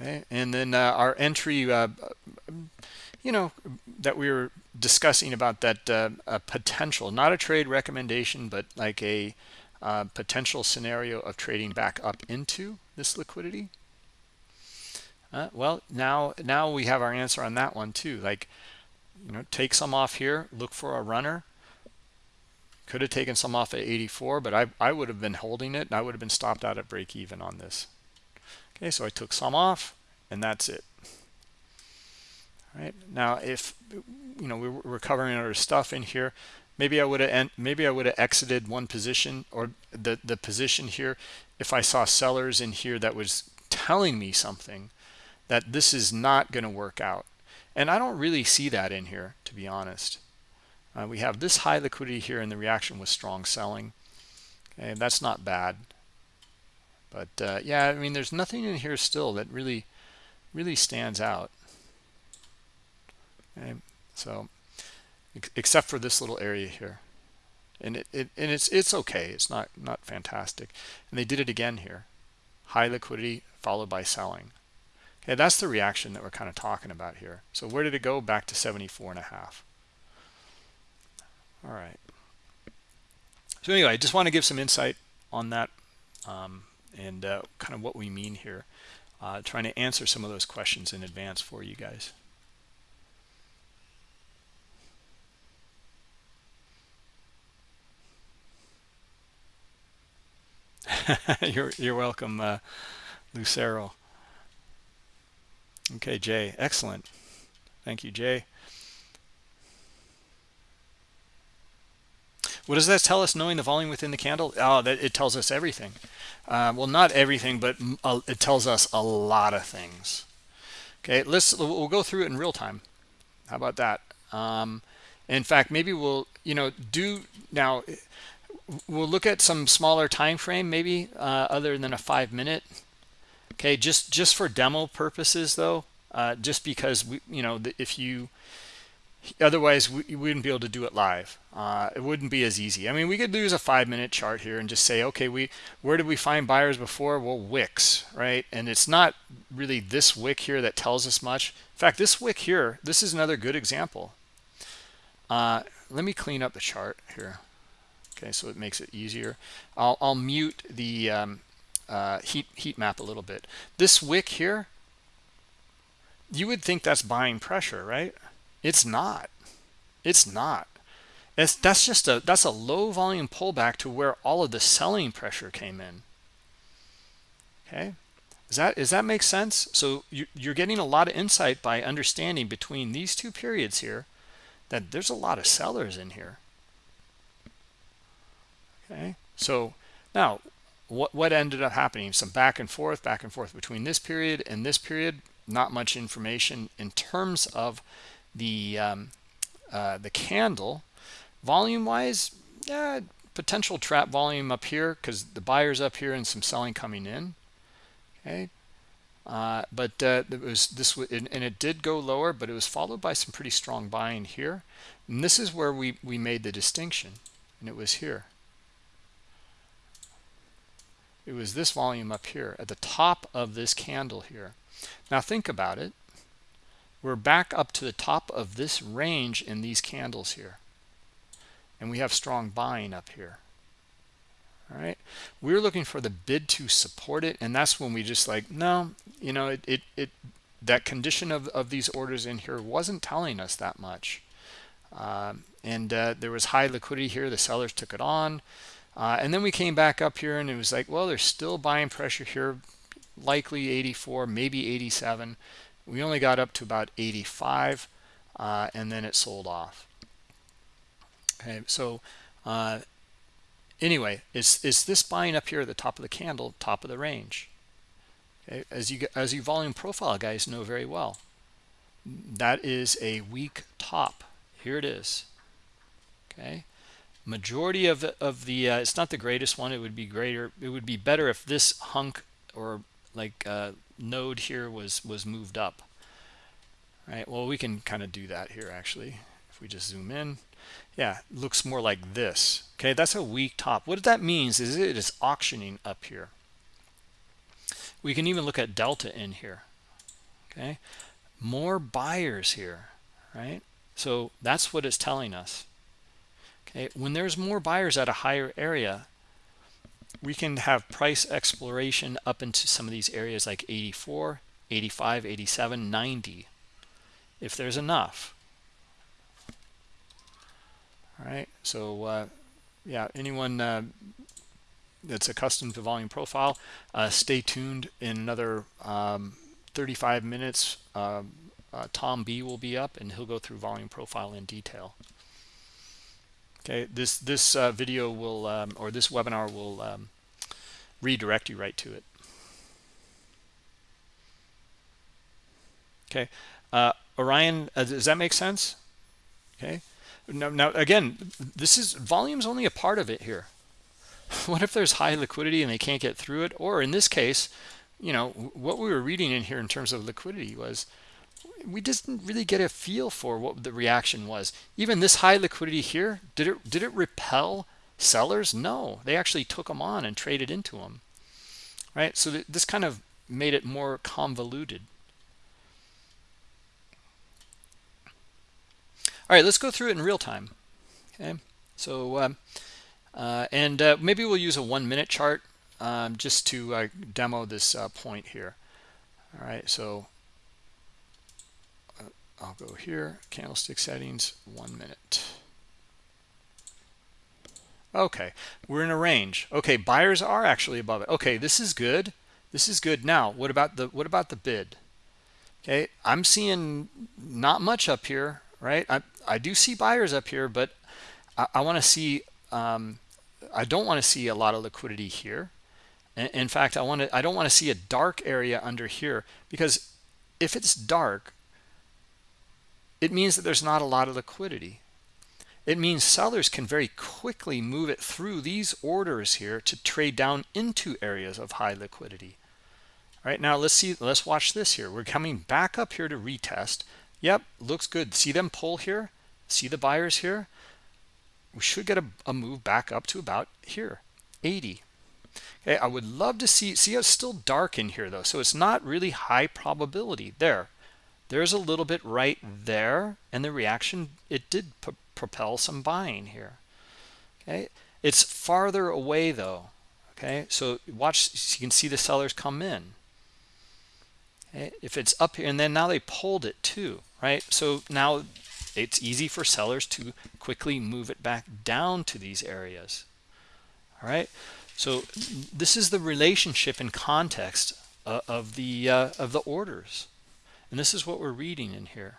S1: Okay and then uh, our entry uh, you know that we were discussing about that uh, potential not a trade recommendation but like a uh, potential scenario of trading back up into this liquidity. Uh, well now now we have our answer on that one too. Like you know take some off here look for a runner. Could have taken some off at 84 but I, I would have been holding it and I would have been stopped out at break even on this okay so i took some off and that's it. All right now if you know we are covering our stuff in here maybe i would have maybe i would have exited one position or the the position here if i saw sellers in here that was telling me something that this is not going to work out. And i don't really see that in here to be honest. Uh, we have this high liquidity here and the reaction was strong selling. Okay that's not bad but uh, yeah, I mean, there's nothing in here still that really, really stands out. Okay, so except for this little area here. And it, it and it's it's okay. It's not not fantastic. And they did it again here. High liquidity followed by selling. Okay that's the reaction that we're kind of talking about here. So where did it go? Back to 74 and a half. All right. So anyway i just want to give some insight on that um, and uh, kind of what we mean here uh, trying to answer some of those questions in advance for you guys you're you're welcome, uh, Lucero. Okay, Jay, excellent. Thank you, Jay. What does that tell us? Knowing the volume within the candle, oh, that it tells us everything. Uh, well, not everything, but it tells us a lot of things. Okay, let's we'll go through it in real time. How about that? Um, in fact, maybe we'll you know do now we'll look at some smaller time frame maybe uh, other than a five minute okay just just for demo purposes though uh, just because we you know if you otherwise we, wouldn't be able to do it live. Uh, it wouldn't be as easy. I mean we could use a five minute chart here and just say okay we where did we find buyers before? Well wicks right? And it's not really this wick here that tells us much. In fact this wick here this is another good example. Uh, let me clean up the chart here okay so it makes it easier. I'll, I'll mute the um, uh, heat heat map a little bit. This wick here you would think that's buying pressure right it's not. It's not. It's, that's just a that's a low volume pullback to where all of the selling pressure came in. Okay? Is that does that make sense? So you, you're getting a lot of insight by understanding between these two periods here that there's a lot of sellers in here. Okay? So now what what ended up happening? Some back and forth back and forth between this period and this period. Not much information in terms of the um, uh, the candle. Volume wise yeah potential trap volume up here because the buyers up here and some selling coming in. Okay? Uh, but uh, it was this and, it did go lower but it was followed by some pretty strong buying here. And this is where we we made the distinction and it was here. It was this volume up here at the top of this candle here. Now think about it we're back up to the top of this range in these candles here. And we have strong buying up here. All right we're looking for the bid to support it and that's when we just like no you know it it, it that condition of, of these orders in here wasn't telling us that much. Um, and uh, there was high liquidity here the sellers took it on. Uh, and then we came back up here and it was like, well, there's still buying pressure here, likely 84, maybe 87. We only got up to about 85 uh, and then it sold off. Okay, so uh, anyway, it's, it's this buying up here at the top of the candle, top of the range. Okay, as you as you volume profile guys know very well, that is a weak top. Here it is. Okay, majority of the, of the uh, it's not the greatest one it would be greater it would be better if this hunk or like uh, node here was was moved up. Right? Well we can kind of do that here actually if we just zoom in. Yeah looks more like this. Okay that's a weak top. What that means is it is auctioning up here. We can even look at delta in here. Okay? More buyers here right? So that's what it's telling us. Okay, when there's more buyers at a higher area, we can have price exploration up into some of these areas like 84, 85, 87, 90, if there's enough. All right, so uh, yeah, anyone uh, that's accustomed to volume profile, uh, stay tuned in another um, 35 minutes. Um, uh, Tom B will be up and he'll go through volume profile in detail okay this this uh, video will um, or this webinar will um, redirect you right to it. Okay uh, Orion uh, does that make sense? Okay. Now, now again this is volume's only a part of it here. What if there's high liquidity and they can't get through it? Or in this case you know what we were reading in here in terms of liquidity was we didn't really get a feel for what the reaction was. Even this high liquidity here did it did it repel sellers? No. They actually took them on and traded into them right? So th this kind of made it more convoluted. All right let's go through it in real time. Okay? So um, uh, and uh, maybe we'll use a one minute chart um, just to uh, demo this uh, point here. All right so I'll go here, candlestick settings, one minute. Okay, we're in a range. Okay, buyers are actually above it. Okay, this is good. This is good. Now, what about the what about the bid? Okay, I'm seeing not much up here, right? I I do see buyers up here, but I, I want to see. Um, I don't want to see a lot of liquidity here. In, in fact, I want to. I don't want to see a dark area under here because if it's dark, it means that there's not a lot of liquidity. It means sellers can very quickly move it through these orders here to trade down into areas of high liquidity. All right, now let's see, let's watch this here. We're coming back up here to retest. Yep, looks good. See them pull here? See the buyers here? We should get a, a move back up to about here, 80. Okay, I would love to see, see it's still dark in here though, so it's not really high probability. There, there's a little bit right there and the reaction. It did propel some buying here. Okay? It's farther away though. Okay? So watch you can see the sellers come in. Okay? if it's up here and then now they pulled it too right? So now it's easy for sellers to quickly move it back down to these areas. All right? So this is the relationship and context uh, of the uh, of the orders and this is what we're reading in here.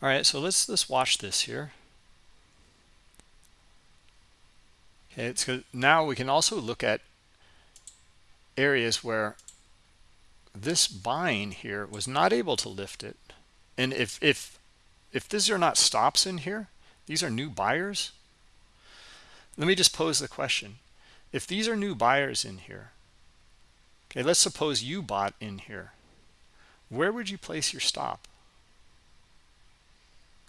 S1: All right, so let's let's watch this here. Okay, it's good. Now we can also look at areas where this buying here was not able to lift it. And if if if these are not stops in here, these are new buyers. Let me just pose the question. If these are new buyers in here, okay, let's suppose you bought in here. Where would you place your stop?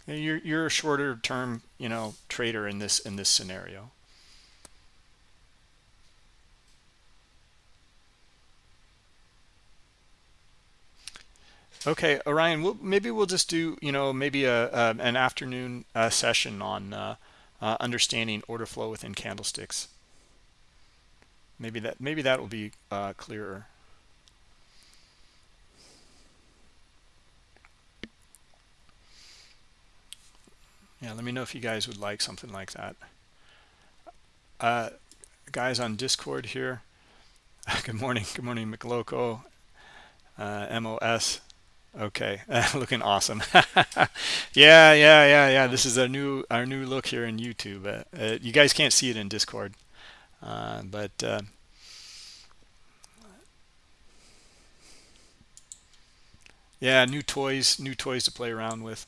S1: You're, you're a shorter term, you know, trader in this in this scenario. Okay, Orion, we'll, maybe we'll just do, you know, maybe a, a an afternoon uh, session on uh, uh, understanding order flow within candlesticks. Maybe that maybe that will be uh, clearer. Yeah, let me know if you guys would like something like that. Uh, guys on Discord here. Good morning. Good morning, McLoco, uh, MOS. Okay, looking awesome. yeah, yeah, yeah, yeah. This is our new our new look here in YouTube. Uh, uh, you guys can't see it in Discord, uh, but uh, yeah, new toys, new toys to play around with.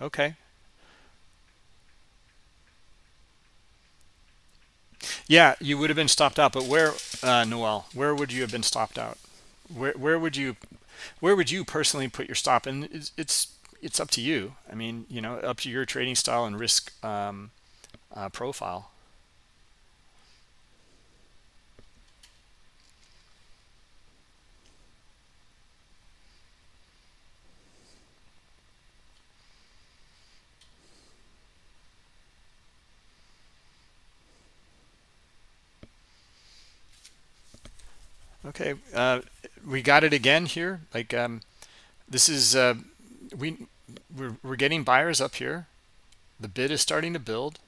S1: Okay, Yeah, you would have been stopped out, but where, uh, Noel, where would you have been stopped out? Where where would you, where would you personally put your stop? And it's it's, it's up to you. I mean, you know, up to your trading style and risk um, uh, profile. Okay, uh, we got it again here. Like um, this is uh, we we're, we're getting buyers up here. The bid is starting to build.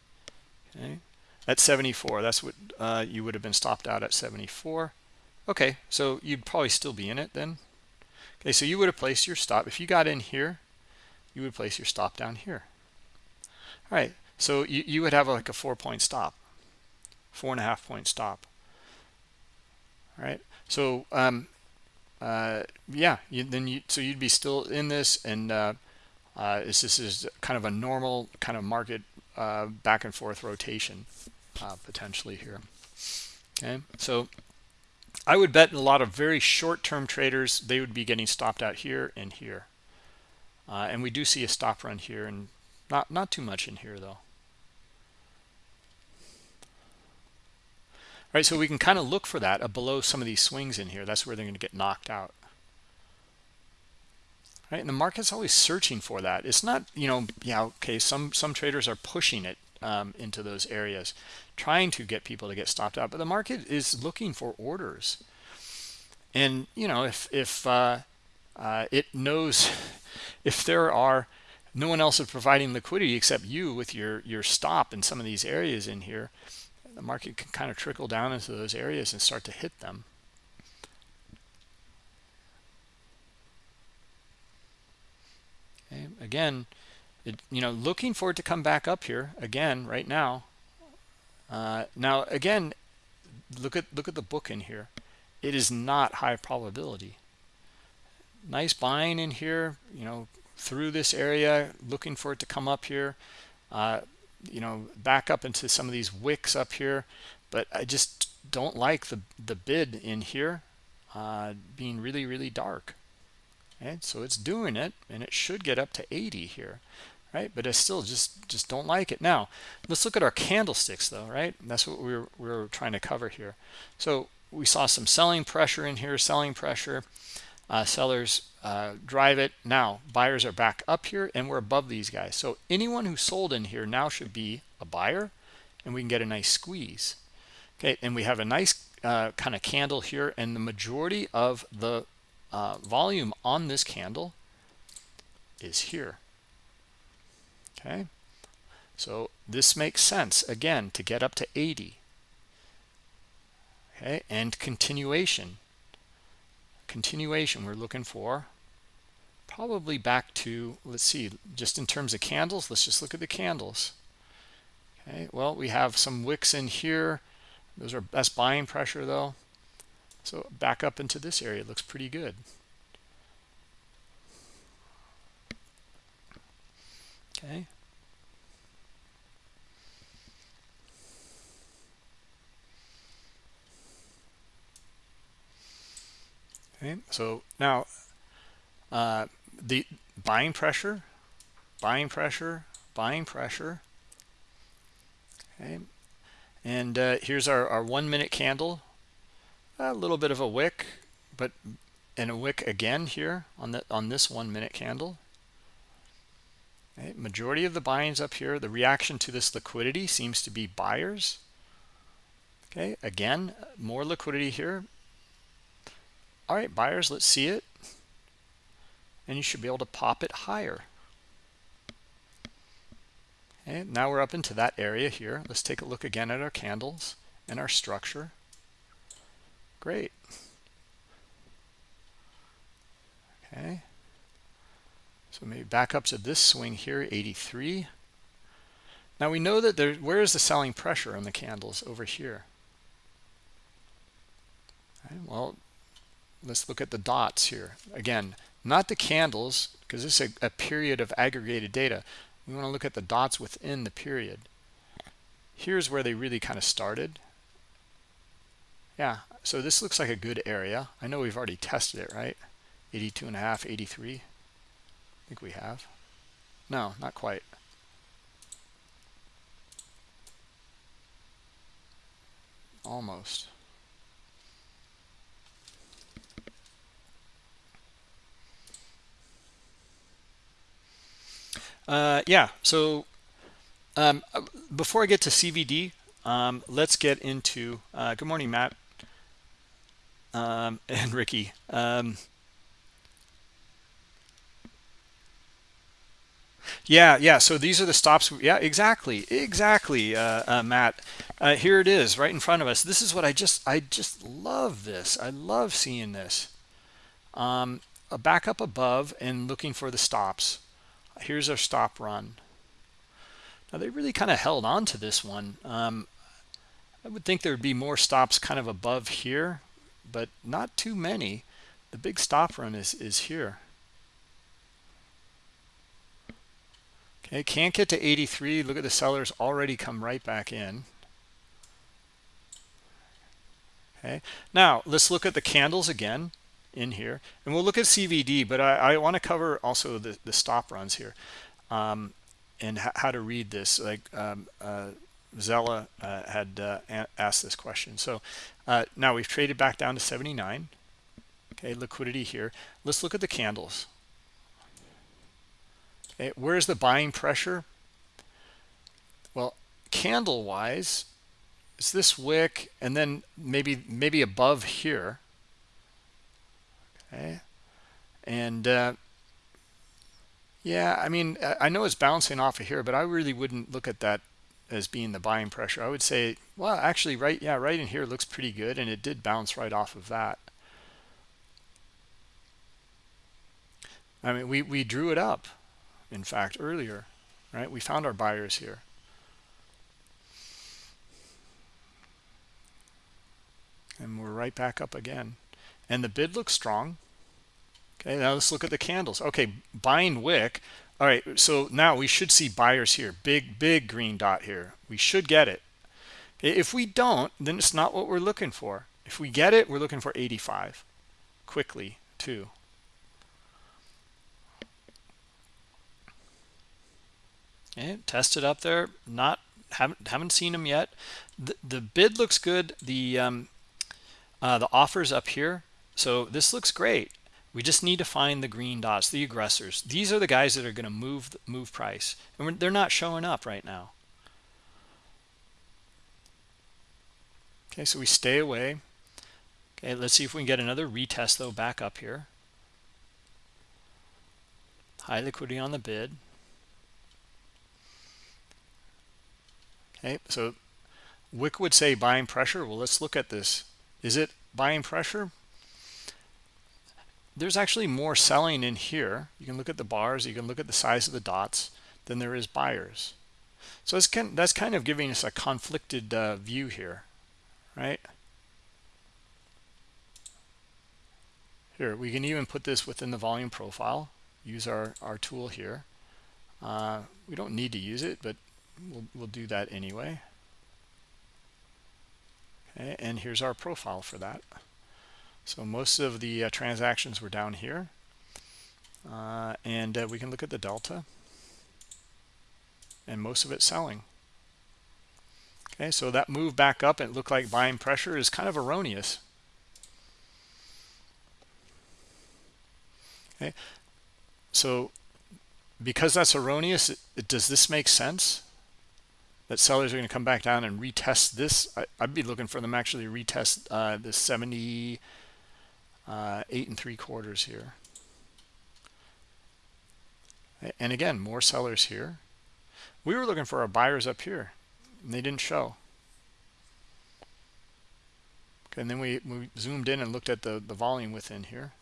S1: Okay, at 74. That's what uh, you would have been stopped out at 74. Okay, so you'd probably still be in it then. Okay, so you would have placed your stop. If you got in here, you would place your stop down here. All right, so you, you would have like a four point stop, four and a half point stop. All right, so um, uh, yeah, you, then you so you'd be still in this, and uh, uh, this is kind of a normal kind of market uh, back and forth rotation uh, potentially here. Okay, so I would bet a lot of very short-term traders they would be getting stopped out here and here, uh, and we do see a stop run here, and not not too much in here though. Right, so we can kind of look for that uh, below some of these swings in here. That's where they're going to get knocked out. Right, and the market's always searching for that. It's not, you know, yeah, okay, some some traders are pushing it um, into those areas, trying to get people to get stopped out, but the market is looking for orders. And you know, if if uh, uh, it knows if there are no one else is providing liquidity except you with your your stop in some of these areas in here the market can kind of trickle down into those areas and start to hit them. Okay. Again, it, you know, looking for it to come back up here again right now. Uh, now, again, look at look at the book in here. It is not high probability. Nice buying in here, you know, through this area, looking for it to come up here. Uh, you know back up into some of these wicks up here but i just don't like the the bid in here uh, being really really dark. And so it's doing it and it should get up to 80 here right? But i still just just don't like it. Now let's look at our candlesticks though right? And that's what we are we are trying to cover here. So we saw some selling pressure in here selling pressure uh, sellers uh, drive it. Now buyers are back up here and we're above these guys. So anyone who sold in here now should be a buyer and we can get a nice squeeze. Okay and we have a nice uh, kind of candle here and the majority of the uh, volume on this candle is here. Okay so this makes sense again to get up to 80 okay and continuation continuation we're looking for. Probably back to let's see just in terms of candles let's just look at the candles. Okay well we have some wicks in here. Those are best buying pressure though. So back up into this area looks pretty good. Okay Okay, so now uh, the buying pressure, buying pressure, buying pressure. Okay, and uh, here's our, our one minute candle, a little bit of a wick, but and a wick again here on the on this one minute candle. Okay, majority of the buyings up here, the reaction to this liquidity seems to be buyers. Okay, again, more liquidity here, all right buyers let's see it. And you should be able to pop it higher. And now we're up into that area here. Let's take a look again at our candles and our structure. Great. Okay. So maybe back up to this swing here 83 now we know that there where is the selling pressure on the candles? Over here. Okay, well let's look at the dots here. Again not the candles because this is a, a, period of aggregated data. We want to look at the dots within the period. Here's where they really kind of started. Yeah so this looks like a good area. I know we've already tested it right? 82 and a half 83 i think we have. No not quite. Almost Uh, yeah, so um, before I get to CVD, um, let's get into, uh, good morning, Matt um, and Ricky. Um, yeah, yeah, so these are the stops. Yeah, exactly, exactly, uh, uh Matt. Uh, here it is right in front of us. This is what I just, I just love this. I love seeing this. Um, back up above and looking for the stops here's our stop run. Now they really kind of held on to this one. Um, I would think there would be more stops kind of above here but not too many. The big stop run is is here. Okay can't get to 83 look at the sellers already come right back in. Okay now let's look at the candles again in here. And we'll look at cvd but i, I want to cover also the the stop runs here um, and how to read this. Like um, uh, Zella uh, had uh, asked this question. So uh, now we've traded back down to 79 okay liquidity here. Let's look at the candles. Okay where's the buying pressure? Well candle wise it's this wick and then maybe maybe above here okay and uh, yeah i mean i know it's bouncing off of here but i really wouldn't look at that as being the buying pressure i would say well actually right yeah right in here looks pretty good and it did bounce right off of that I mean, we, we drew it up, in fact, earlier, right? We found our buyers here. And we're right back up again. And the bid looks strong. Okay, now let's look at the candles. Okay, buying wick. All right, so now we should see buyers here. Big, big green dot here. We should get it. If we don't, then it's not what we're looking for. If we get it, we're looking for 85 quickly, too. Okay, tested up there. Not haven't haven't seen them yet. The, the bid looks good. The um, uh, the offers up here. So this looks great. We just need to find the green dots, the aggressors. These are the guys that are going to move move price, and they're not showing up right now. Okay, so we stay away. Okay, let's see if we can get another retest though back up here. High liquidity on the bid. Okay, so Wick would say buying pressure. Well, let's look at this. Is it buying pressure? There's actually more selling in here. You can look at the bars. You can look at the size of the dots than there is buyers. So that's kind, that's kind of giving us a conflicted uh, view here, right? Here, we can even put this within the volume profile. Use our, our tool here. Uh, we don't need to use it, but we'll, we'll do that anyway okay and here's our profile for that so most of the uh, transactions were down here. Uh, and uh, we can look at the delta. And most of it selling. Okay so that move back up and it looked like buying pressure is kind of erroneous. Okay so because that's erroneous it, does this make sense? That sellers are going to come back down and retest this. I, would be looking for them actually retest uh, the 78 uh, and three quarters here. And again, more sellers here. We were looking for our buyers up here, and they didn't show. Okay, and then we, we zoomed in and looked at the, the volume within here.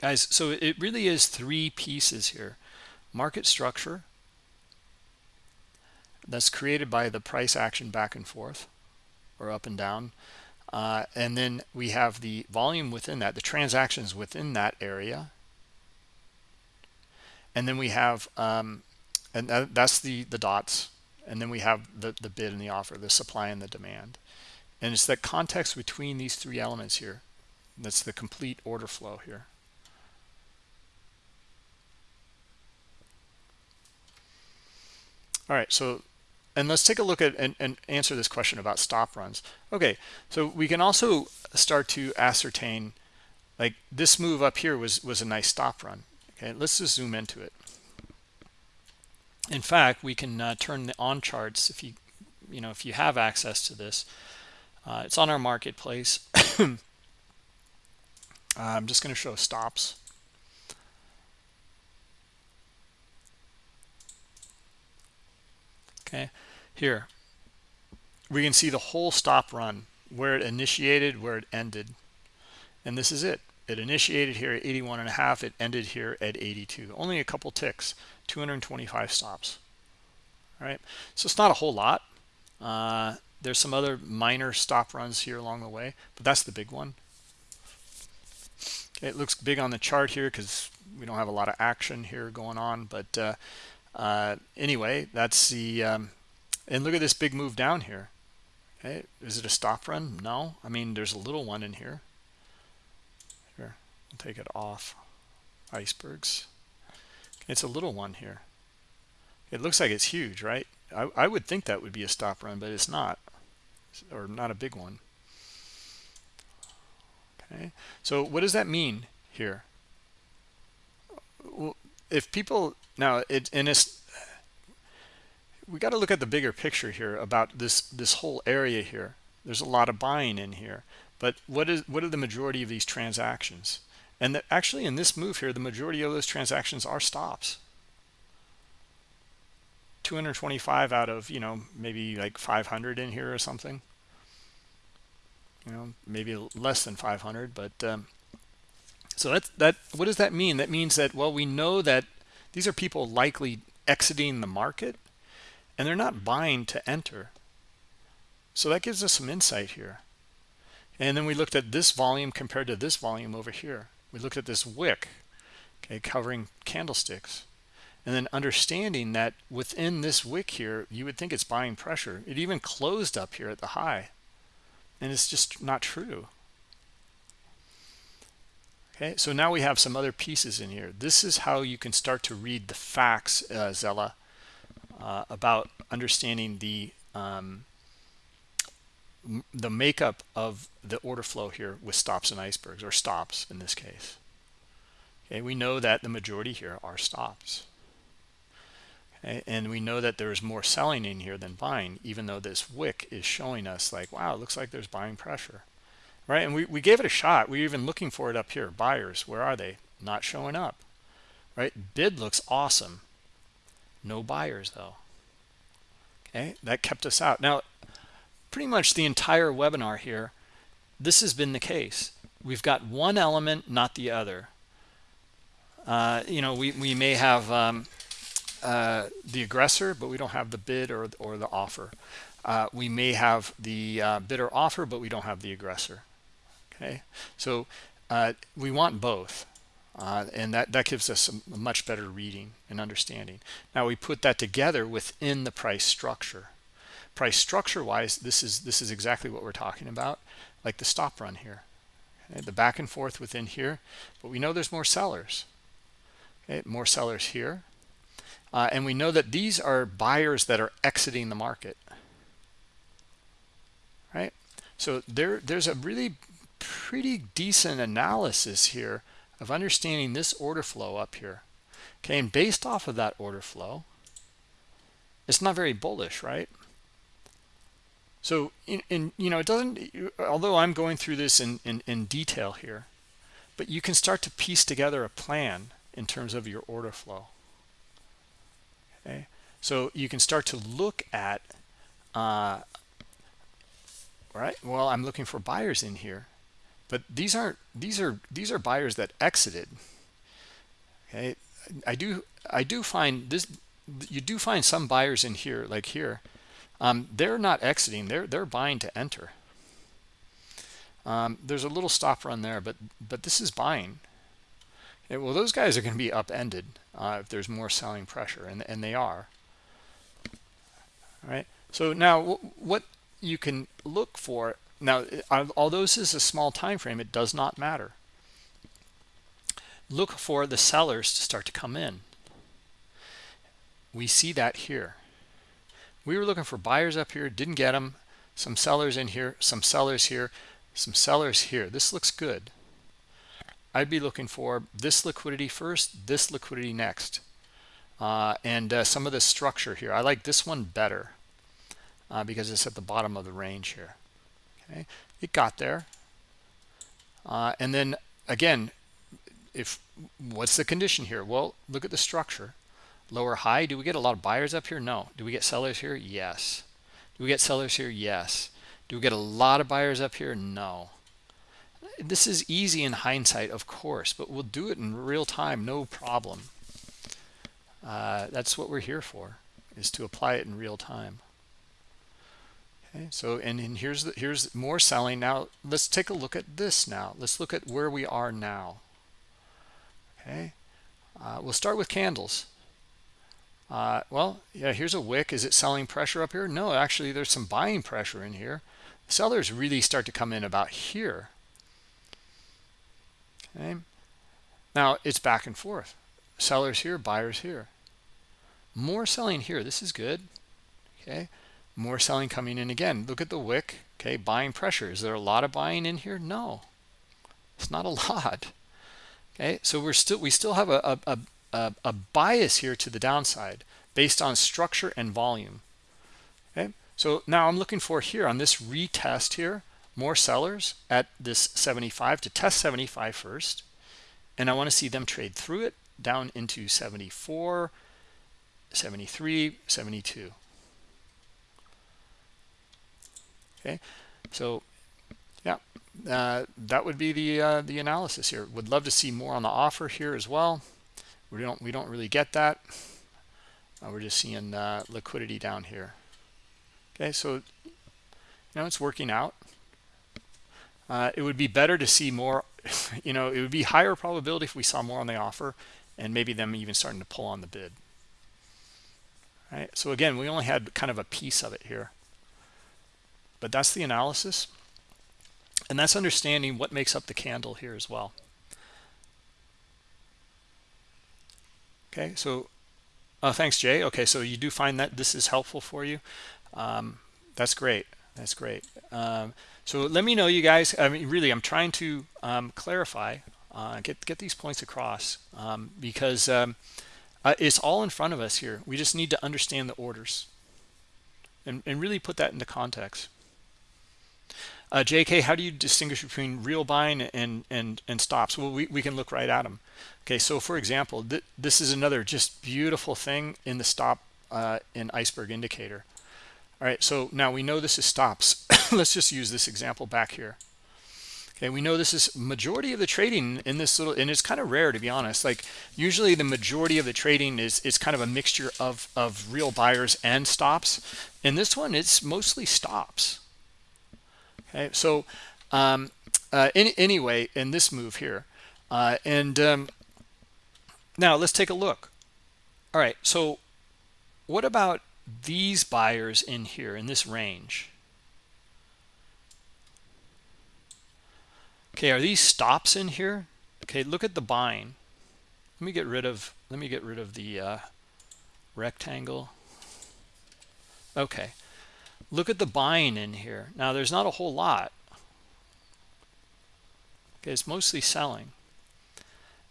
S1: Guys, so it really is three pieces here market structure that's created by the price action back and forth or up and down. Uh, and then we have the volume within that the transactions within that area. And then we have um, and that, that's the the dots. And then we have the the bid and the offer the supply and the demand. And it's the context between these three elements here that's the complete order flow here. All right so and let's take a look at and, and, answer this question about stop runs. Okay so we can also start to ascertain like this move up here was was a nice stop run. Okay let's just zoom into it. In fact we can uh, turn the on charts if you you know if you have access to this. Uh, it's on our marketplace. I'm just going to show stops okay here. We can see the whole stop run where it initiated where it ended. And this is it. It initiated here at 81 and a half it ended here at 82 only a couple ticks 225 stops. All right so it's not a whole lot. Uh, there's some other minor stop runs here along the way but that's the big one. It looks big on the chart here because we don't have a lot of action here going on but uh, uh, anyway that's the um, and look at this big move down here. Okay is it a stop run? No. I mean there's a little one in here. Here i'll take it off icebergs. It's a little one here. It looks like it's huge right? I, I would think that would be a stop run but it's not or not a big one. Okay so what does that mean here? Well, if people now it and we got to look at the bigger picture here about this this whole area here. There's a lot of buying in here but what is what are the majority of these transactions? And that actually in this move here the majority of those transactions are stops. 225 out of you know maybe like 500 in here or something. You know maybe less than 500 but um, so that's that what does that mean? That means that well we know that these are people likely exiting the market and they're not buying to enter. So that gives us some insight here. And then we looked at this volume compared to this volume over here. We looked at this wick okay covering candlesticks. And then understanding that within this wick here you would think it's buying pressure. It even closed up here at the high. And it's just not true okay so now we have some other pieces in here. This is how you can start to read the facts uh, Zella uh, about understanding the um, the makeup of the order flow here with stops and icebergs or stops in this case. Okay we know that the majority here are stops. Okay? and we know that there's more selling in here than buying even though this wick is showing us like wow it looks like there's buying pressure right? And we, we gave it a shot. We are even looking for it up here. Buyers where are they? Not showing up right? Bid looks awesome. No buyers though. Okay? That kept us out. Now pretty much the entire webinar here this has been the case. We've got one element not the other. Uh, you know we, we may have um, uh, the aggressor, but we don't have the bid or, or the offer. Uh, we may have the uh, bidder offer, but we don't have the aggressor. Okay, so uh, we want both. Uh, and that, that gives us a, much better reading and understanding. Now we put that together within the price structure. Price structure wise, this is this is exactly what we're talking about, like the stop run here. Okay, the back and forth within here, but we know there's more sellers. Okay, more sellers here uh, and we know that these are buyers that are exiting the market. Right? So there, there's a really pretty decent analysis here of understanding this order flow up here. Okay, and based off of that order flow, it's not very bullish, right? So, in, in you know, it doesn't, although I'm going through this in, in, in detail here, but you can start to piece together a plan in terms of your order flow okay so you can start to look at uh, right well i'm looking for buyers in here but these aren't these are these are buyers that exited. Okay? I do i do find this you do find some buyers in here like here um, they're not exiting they're they're buying to enter. Um, there's a little stop run there but but this is buying. Okay, well those guys are going to be upended uh, if there's more selling pressure and, and they are. All right? So now what you can look for now although this is a small time frame it does not matter look for the sellers to start to come in we see that here we were looking for buyers up here didn't get them some sellers in here some sellers here some sellers here this looks good I'd be looking for this liquidity first, this liquidity next. Uh, and uh, some of the structure here. I like this one better uh, because it's at the bottom of the range here. Okay, it got there. Uh, and then again, if what's the condition here? Well, look at the structure. Lower high, do we get a lot of buyers up here? No. Do we get sellers here? Yes. Do we get sellers here? Yes. Do we get a lot of buyers up here? No this is easy in hindsight of course but we'll do it in real time no problem uh, that's what we're here for is to apply it in real time okay. So and, and here's the here's more selling. Now let's take a look at this now. Let's look at where we are now. Okay. Uh, we'll start with candles. Uh, well yeah here's a wick. Is it selling pressure up here? No actually there's some buying pressure in here. Sellers really start to come in about here. Okay. Now it's back and forth. Sellers here buyers here. More selling here. This is good. Okay more selling coming in again. Look at the wick. Okay buying pressure. Is there a lot of buying in here? No. It's not a lot. Okay so we're still we still have a a, a, a bias here to the downside based on structure and volume. Okay so now i'm looking for here on this retest here more sellers at this 75 to test 75 first. And i want to see them trade through it down into 74 73 72 okay? So yeah uh, that would be the uh, the analysis here. Would love to see more on the offer here as well. We don't we don't really get that. Uh, we're just seeing uh, liquidity down here. Okay so you know it's working out. Uh, it would be better to see more you know it would be higher probability if we saw more on the offer and maybe them even starting to pull on the bid. Right so again we only had kind of a piece of it here but that's the analysis. And that's understanding what makes up the candle here as well. Okay so uh, thanks jay. Okay so you do find that this is helpful for you. Um, that's great. That's great. Um, so let me know you guys i mean really i'm trying to um, clarify uh, get get these points across um, because um, uh, it's all in front of us here. We just need to understand the orders and, and really put that into context uh, JK, how do you distinguish between real buying and and and stops? Well, we, we can look right at them. Okay, so for example, th this is another just beautiful thing in the stop uh, in iceberg indicator. All right, so now we know this is stops. Let's just use this example back here. Okay, we know this is majority of the trading in this little, and it's kind of rare to be honest. Like usually the majority of the trading is is kind of a mixture of of real buyers and stops. In this one, it's mostly stops okay so um, uh, any, anyway in this move here uh, and um, now let's take a look. All right so what about these buyers in here in this range? Okay are these stops in here? Okay look at the buying let me get rid of let me get rid of the uh, rectangle. Okay look at the buying in here. Now there's not a whole lot. Okay it's mostly selling.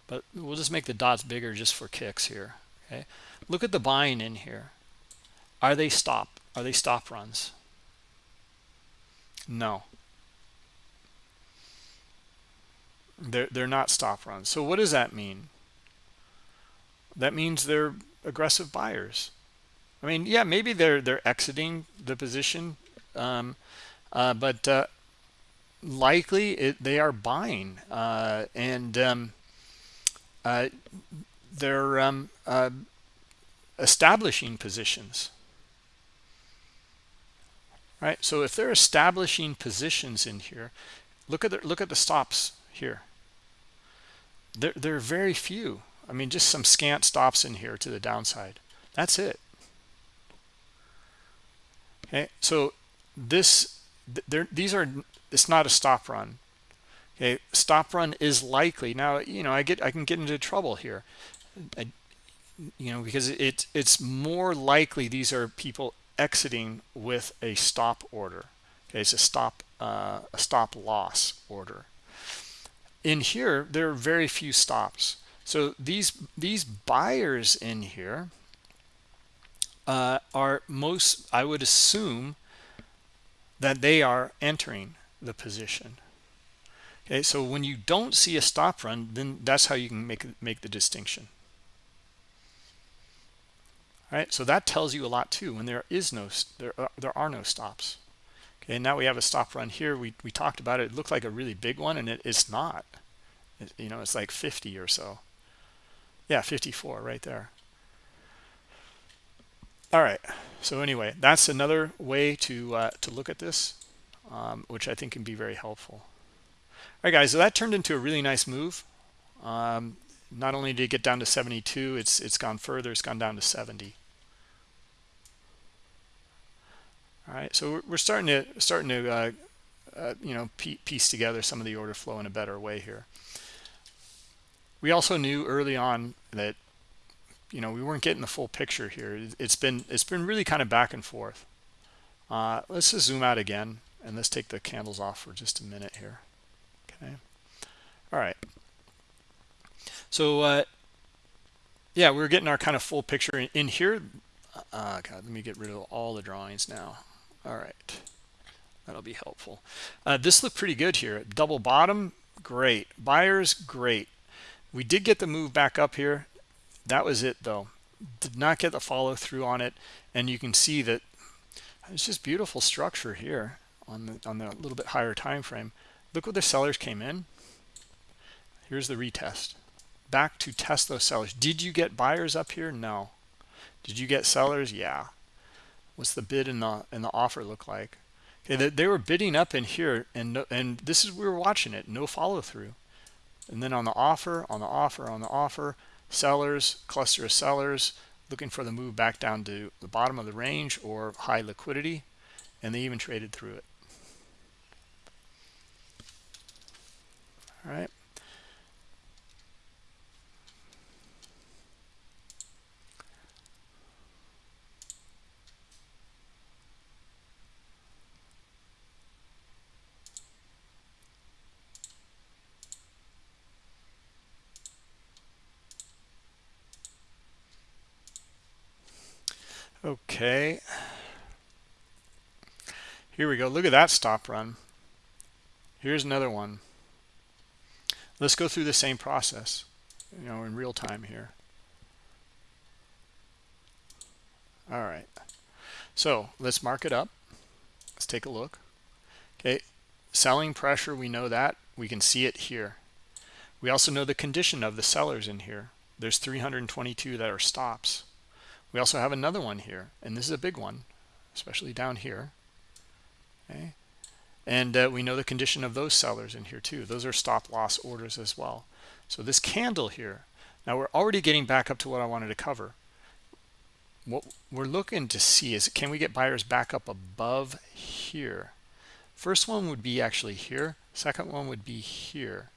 S1: But we'll just make the dots bigger just for kicks here okay? Look at the buying in here. Are they stop are they stop runs? No. They're they're not stop runs. So what does that mean? That means they're aggressive buyers I mean, yeah, maybe they're they're exiting the position, um, uh, but uh, likely it, they are buying, uh, and um, uh, they're um, uh, establishing positions. Right. So if they're establishing positions in here, look at the look at the stops here. There there are very few. I mean, just some scant stops in here to the downside. That's it okay. So this there these are it's not a stop run. Okay. Stop run is likely. Now you know i get i can get into trouble here. I, you know because it it's more likely these are people exiting with a stop order. Okay. It's a stop uh, a stop loss order. In here there are very few stops. So these these buyers in here uh, are most, I would assume that they are entering the position. Okay, so when you don't see a stop run, then that's how you can make make the distinction. All right, so that tells you a lot too. When there is no there are, there are no stops. Okay, now we have a stop run here. We we talked about it. It looked like a really big one, and it, it's not. It, you know, it's like 50 or so. Yeah, 54 right there. All right. So anyway that's another way to uh, to look at this um, which i think can be very helpful. All right guys so that turned into a really nice move. Um, not only did it get down to 72 it's it's gone further it's gone down to 70 all right so we're starting to starting to uh, uh, you know piece together some of the order flow in a better way here. We also knew early on that you know we weren't getting the full picture here. It's been it's been really kind of back and forth. Uh, let's just zoom out again and let's take the candles off for just a minute here okay? All right so uh, yeah we're getting our kind of full picture in, in here. Uh, God, let me get rid of all the drawings now. All right that'll be helpful. Uh, this looked pretty good here. Double bottom great. Buyers great. We did get the move back up here that was it though. Did not get the follow through on it and you can see that it's just beautiful structure here on the on the little bit higher time frame. Look what the sellers came in. Here's the retest. Back to test those sellers. Did you get buyers up here? No. Did you get sellers? Yeah. What's the bid and the and the offer look like? Okay they, they were bidding up in here and no, and this is we were watching it. No follow through and then on the offer on the offer on the offer sellers cluster of sellers looking for the move back down to the bottom of the range or high liquidity and they even traded through it. All right Okay. Here we go. Look at that stop run. Here's another one. Let's go through the same process, you know, in real time here. All right. So let's mark it up. Let's take a look. Okay. Selling pressure, we know that. We can see it here. We also know the condition of the sellers in here. There's 322 that are stops. We also have another one here, and this is a big one, especially down here. Okay. And uh, we know the condition of those sellers in here too. Those are stop loss orders as well. So this candle here, now we're already getting back up to what I wanted to cover. What we're looking to see is can we get buyers back up above here? First one would be actually here. Second one would be here.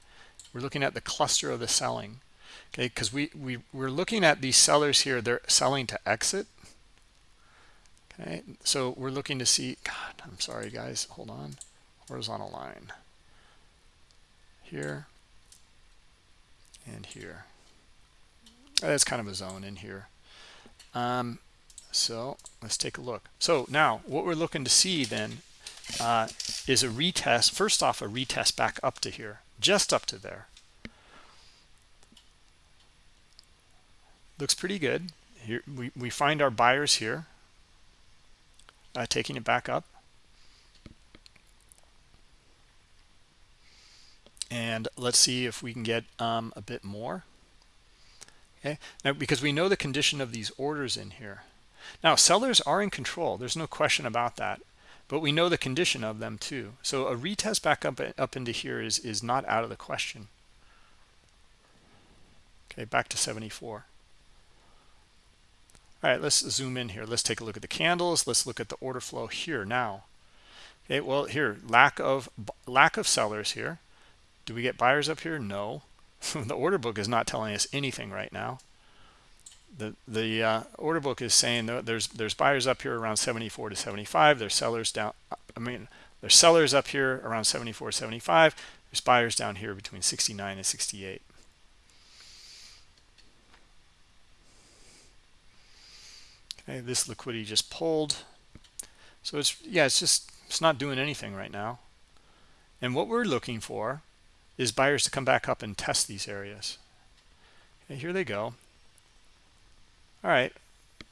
S1: We're looking at the cluster of the selling okay because we, we we're looking at these sellers here. They're selling to exit. Okay so we're looking to see god i'm sorry guys. Hold on. Horizontal line. Here. And here. That's kind of a zone in here. Um, so let's take a look. So now what we're looking to see then uh, is a retest first off a retest back up to here just up to there looks pretty good. Here we, we find our buyers here uh, taking it back up. And let's see if we can get um, a bit more. Okay now because we know the condition of these orders in here. Now sellers are in control there's no question about that but we know the condition of them too. So a retest back up up into here is is not out of the question. Okay back to 74 all right, let's zoom in here. Let's take a look at the candles. Let's look at the order flow here now. Okay, well here, lack of lack of sellers here. Do we get buyers up here? No. the order book is not telling us anything right now. The the uh, order book is saying there's there's buyers up here around 74 to 75. There's sellers down. I mean, there's sellers up here around 74, 75. There's buyers down here between 69 and 68. This liquidity just pulled. So it's yeah it's just it's not doing anything right now. And what we're looking for is buyers to come back up and test these areas. Okay here they go. All right.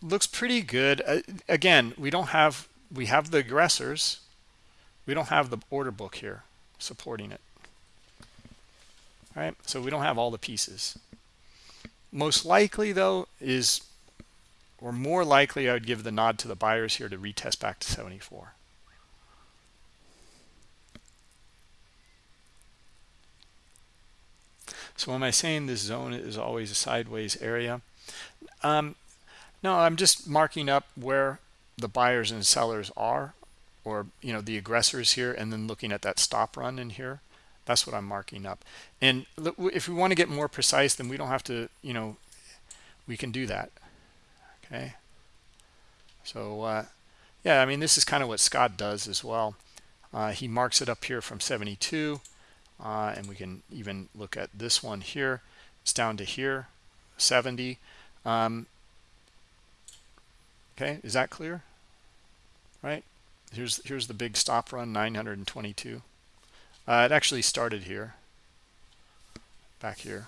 S1: Looks pretty good. Uh, again we don't have we have the aggressors. We don't have the order book here supporting it. All right. So we don't have all the pieces. Most likely though is or more likely I would give the nod to the buyers here to retest back to 74. So am I saying this zone is always a sideways area? Um, no, I'm just marking up where the buyers and sellers are or you know the aggressors here and then looking at that stop run in here that's what i'm marking up and if we want to get more precise then we don't have to you know we can do that okay. So uh, yeah i mean this is kind of what scott does as well. Uh, he marks it up here from 72 uh, and we can even look at this one here. It's down to here 70 um, okay is that clear? Right? Here's here's the big stop run 922 uh, it actually started here. Back here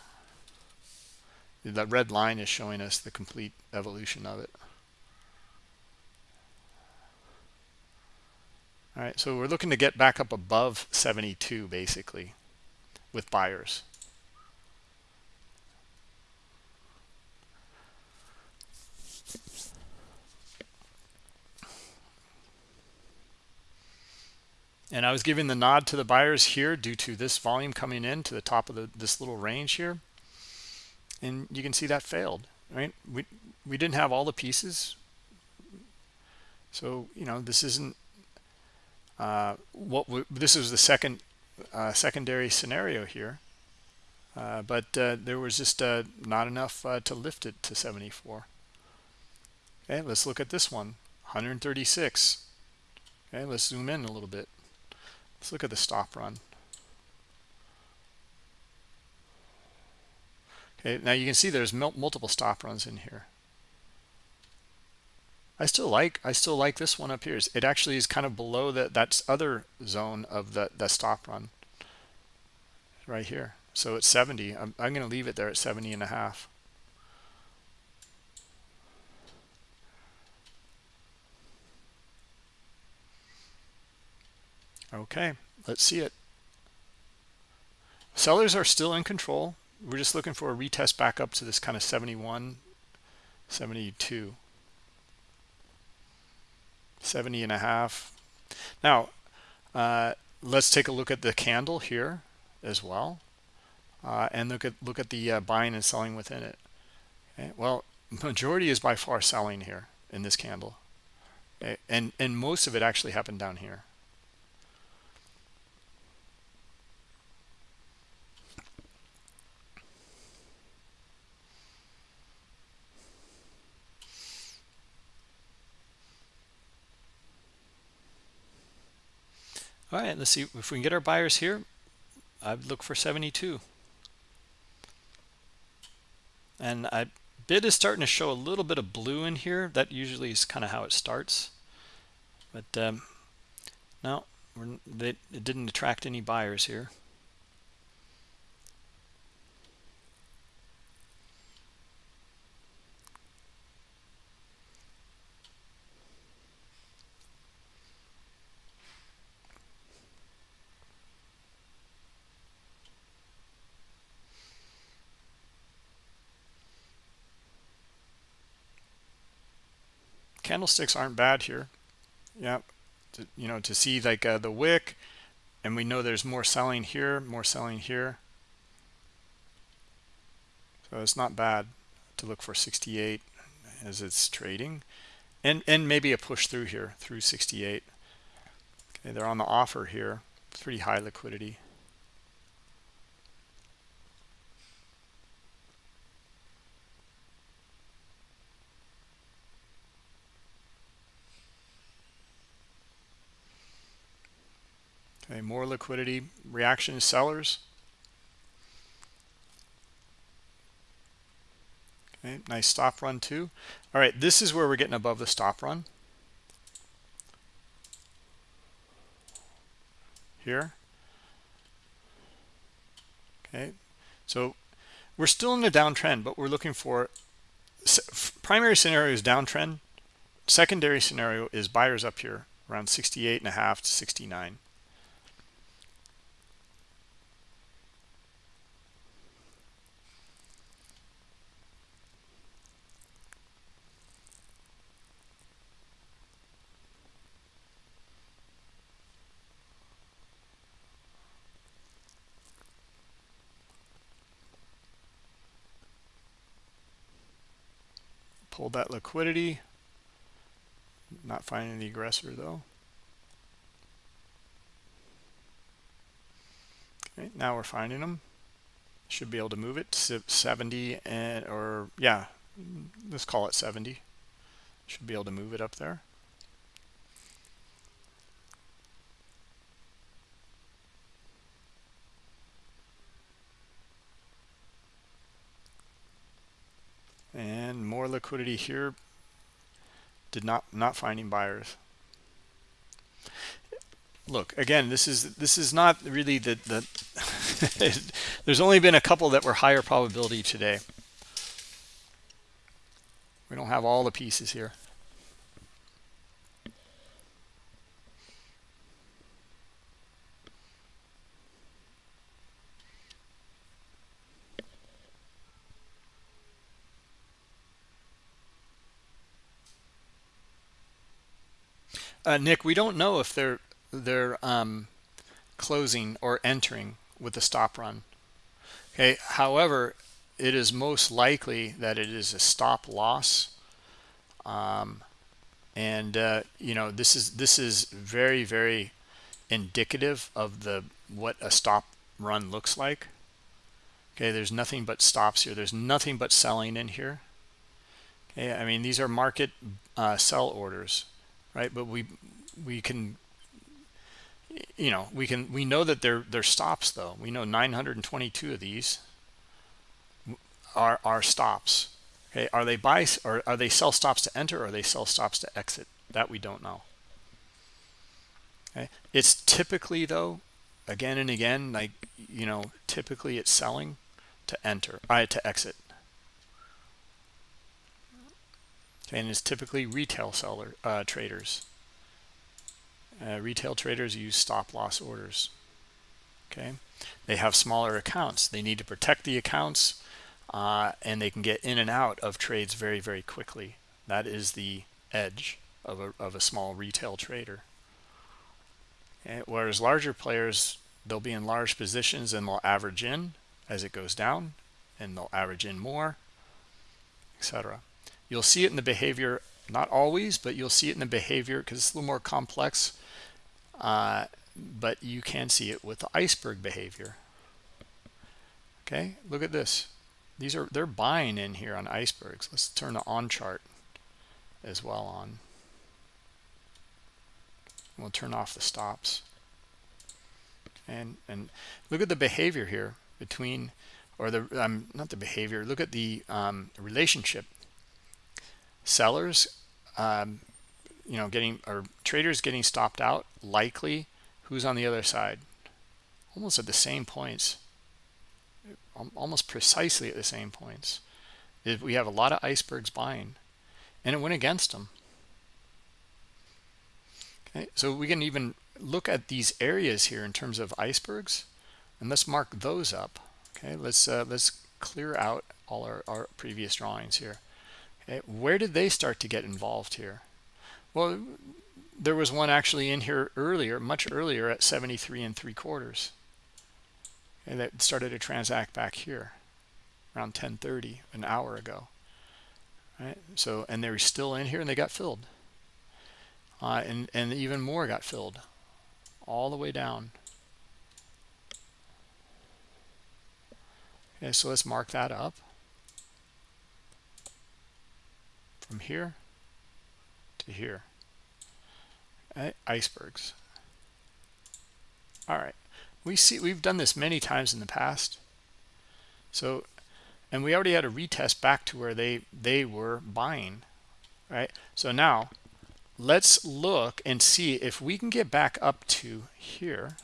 S1: the red line is showing us the complete evolution of it. All right so we're looking to get back up above 72 basically with buyers. And I was giving the nod to the buyers here due to this volume coming in to the top of the, this little range here and you can see that failed right? We we didn't have all the pieces. So you know this isn't uh, what we, this is the second uh, secondary scenario here. Uh, but uh, there was just uh, not enough uh, to lift it to 74 okay let's look at this one 136 okay let's zoom in a little bit. Let's look at the stop run. Okay, now you can see there's multiple stop runs in here. I still like I still like this one up here. It actually is kind of below that that other zone of the that stop run right here. So it's 70. I'm, I'm going to leave it there at 70 and a half. Okay, let's see it. Sellers are still in control. We're just looking for a retest back up to this kind of 71, 72, 70 and a half. Now, uh, let's take a look at the candle here as well. Uh, and look at look at the uh, buying and selling within it. Okay. Well, majority is by far selling here in this candle, okay. and and most of it actually happened down here. All right, let's see if we can get our buyers here. I'd look for 72. And I bid is starting to show a little bit of blue in here. That usually is kind of how it starts. But um, no, they, it didn't attract any buyers here. Candlesticks aren't bad here. Yeah to, you know to see like uh, the wick and we know there's more selling here more selling here. So it's not bad to look for 68 as it's trading. And and maybe a push through here through 68 okay they're on the offer here. Pretty high liquidity Okay, more liquidity. Reaction sellers. Okay, nice stop run too. All right, this is where we're getting above the stop run. Here. Okay, so we're still in a downtrend, but we're looking for primary scenario is downtrend. Secondary scenario is buyers up here around 68 and a half to 69. Pulled that liquidity. Not finding the aggressor though. Okay now we're finding them should be able to move it to 70 and or yeah let's call it 70 should be able to move it up there and more liquidity here did not not finding buyers. Look again this is this is not really the the there's only been a couple that were higher probability today. We don't have all the pieces here Uh, Nick, we don't know if they're they're um, closing or entering with a stop run. Okay. However, it is most likely that it is a stop loss. Um, and uh, you know this is this is very very indicative of the what a stop run looks like. Okay, there's nothing but stops here. There's nothing but selling in here. Okay, I mean these are market uh, sell orders right? But we we can you know we can we know that they're they're stops though. We know 922 of these are are stops. Okay, are they buy or are they sell stops to enter or are they sell stops to exit? That we don't know. Okay, it's typically though, again and again, like you know, typically it's selling to enter, uh, to exit. And is typically retail seller uh, traders. Uh, retail traders use stop loss orders. Okay, they have smaller accounts. They need to protect the accounts, uh, and they can get in and out of trades very, very quickly. That is the edge of a of a small retail trader. Whereas larger players, they'll be in large positions and they'll average in as it goes down, and they'll average in more, etc. You'll see it in the behavior, not always, but you'll see it in the behavior because it's a little more complex. Uh, but you can see it with the iceberg behavior. Okay, look at this. These are they're buying in here on icebergs. Let's turn the on chart as well on. We'll turn off the stops. And and look at the behavior here between, or the um, not the behavior. Look at the um, relationship sellers um, you know getting or traders getting stopped out likely who's on the other side? Almost at the same points. Almost precisely at the same points. We have a lot of icebergs buying and it went against them okay so we can even look at these areas here in terms of icebergs and let's mark those up. Okay let's uh, let's clear out all our, our previous drawings here where did they start to get involved here? Well, there was one actually in here earlier, much earlier at 73 and three quarters. And that started to transact back here around 1030, an hour ago. Right? So, and they were still in here and they got filled. Uh, and, and even more got filled all the way down. Okay, so let's mark that up. From here to here. Eh, icebergs. All right. We see we've done this many times in the past. So and we already had a retest back to where they they were buying right? So now let's look and see if we can get back up to here